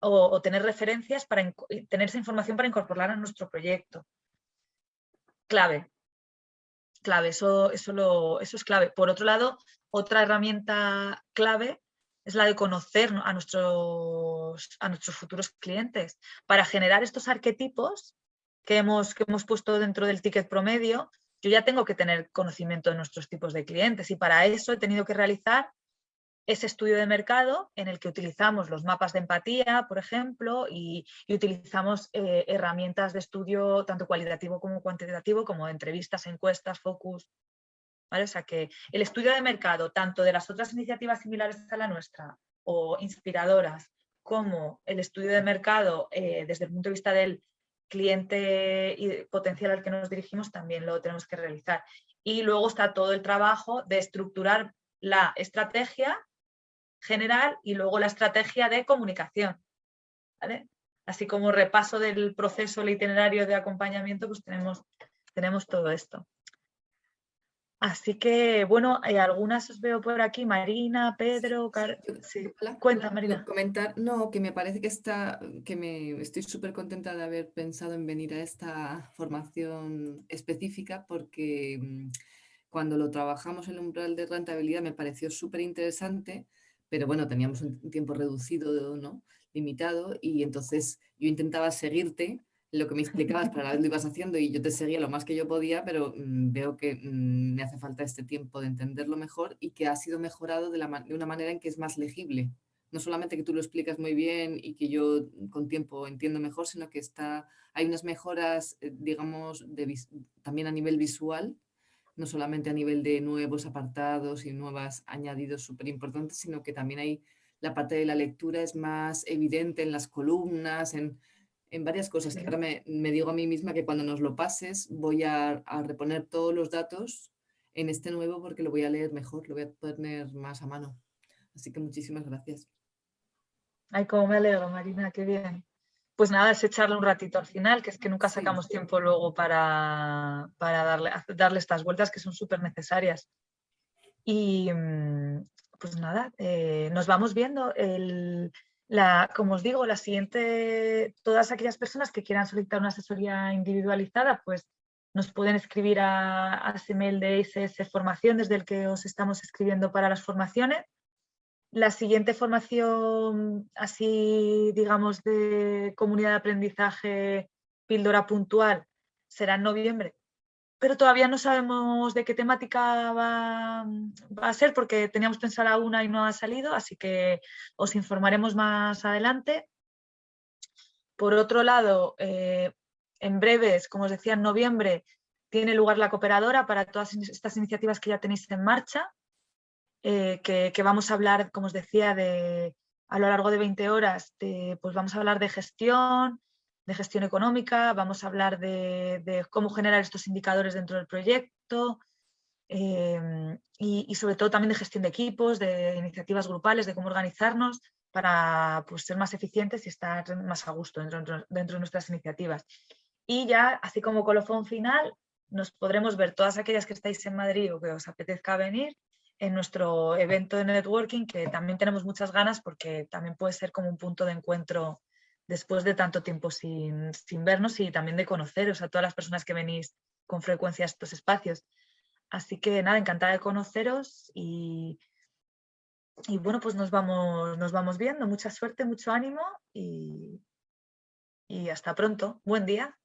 o, tener referencias para tener esa información para incorporarla a nuestro proyecto. Clave. Clave, eso, eso, eso es clave. Por otro lado, otra herramienta clave es la de conocer a nuestros, a nuestros futuros clientes para generar estos arquetipos que hemos, que hemos puesto dentro del ticket promedio yo ya tengo que tener conocimiento de nuestros tipos de clientes y para eso he tenido que realizar ese estudio de mercado en el que utilizamos los mapas de empatía, por ejemplo, y, utilizamos eh, herramientas de estudio tanto cualitativo como cuantitativo, como entrevistas, encuestas, focus. O sea que el estudio de mercado, tanto de las otras iniciativas similares a la nuestra o inspiradoras, como el estudio de mercado eh, desde el punto de vista del cliente y potencial al que nos dirigimos también lo tenemos que realizar. Y luego está todo el trabajo de estructurar la estrategia general y luego la estrategia de comunicación. Así como repaso del proceso, el itinerario de acompañamiento, pues tenemos, tenemos todo esto. Así que, bueno, hay algunas os veo por aquí, Marina, Pedro, sí. cuenta Marina. Comentar, no, que me parece que está, que me estoy súper contenta de haber pensado en venir a esta formación específica porque mm, cuando lo trabajamos el umbral de rentabilidad me pareció súper interesante, pero bueno, teníamos un tiempo reducido, ¿no? limitado, y entonces yo intentaba seguirte lo que me explicabas para vez lo ibas haciendo y yo te seguía lo más que yo podía, pero mm, veo que mm, me hace falta este tiempo de entenderlo mejor y que ha sido mejorado de, una manera en que es más legible. No solamente que tú lo explicas muy bien y que yo con tiempo entiendo mejor, sino que está, hay unas mejoras, eh, digamos, de, también a nivel visual, no solamente a nivel de nuevos apartados y nuevas añadidos súper importantes, sino que también hay la parte de la lectura es más evidente en las columnas, en, en varias cosas ahora me, digo a mí misma que cuando nos lo pases voy a, reponer todos los datos en este nuevo porque lo voy a leer mejor, lo voy a tener más a mano. Así que muchísimas gracias. Ay, cómo me alegro, Marina, qué bien. Pues nada, es echarle un ratito al final, que es que nunca sacamos tiempo luego para, para darle, darle estas vueltas que son súper necesarias. Y mm, pues nada, eh, nos vamos viendo el, la, como os digo, la siguiente, todas aquellas personas que quieran solicitar una asesoría individualizada, pues nos pueden escribir a, a ese mail de ISS Formación desde el que os estamos escribiendo para las formaciones. La siguiente formación, así digamos, de comunidad de aprendizaje píldora puntual, será en noviembre, pero todavía no sabemos de qué temática va, a ser porque teníamos pensada una y no ha salido, así que os informaremos más adelante. Por otro lado, eh, en breves, como os decía, en noviembre tiene lugar la cooperadora para todas estas iniciativas que ya tenéis en marcha, eh, que, vamos a hablar, como os decía, de, a lo largo de 20 horas, pues vamos a hablar de gestión, de gestión económica, vamos a hablar de, cómo generar estos indicadores dentro del proyecto em, y, sobre todo también de gestión de equipos, de iniciativas grupales, de cómo organizarnos para pues, ser más eficientes y estar más a gusto dentro, dentro de nuestras iniciativas. Y ya, así como colofón final, nos podremos ver todas aquellas que estáis en Madrid o que os apetezca venir en nuestro evento de networking, que también tenemos muchas ganas porque también puede ser como un punto de encuentro después de tanto tiempo sin, vernos y también de conoceros a todas las personas que venís con frecuencia a estos espacios. Así que nada, encantada de conoceros y, y bueno, pues nos vamos, nos vamos viendo. Mucha suerte, mucho ánimo y, y hasta pronto. Buen día.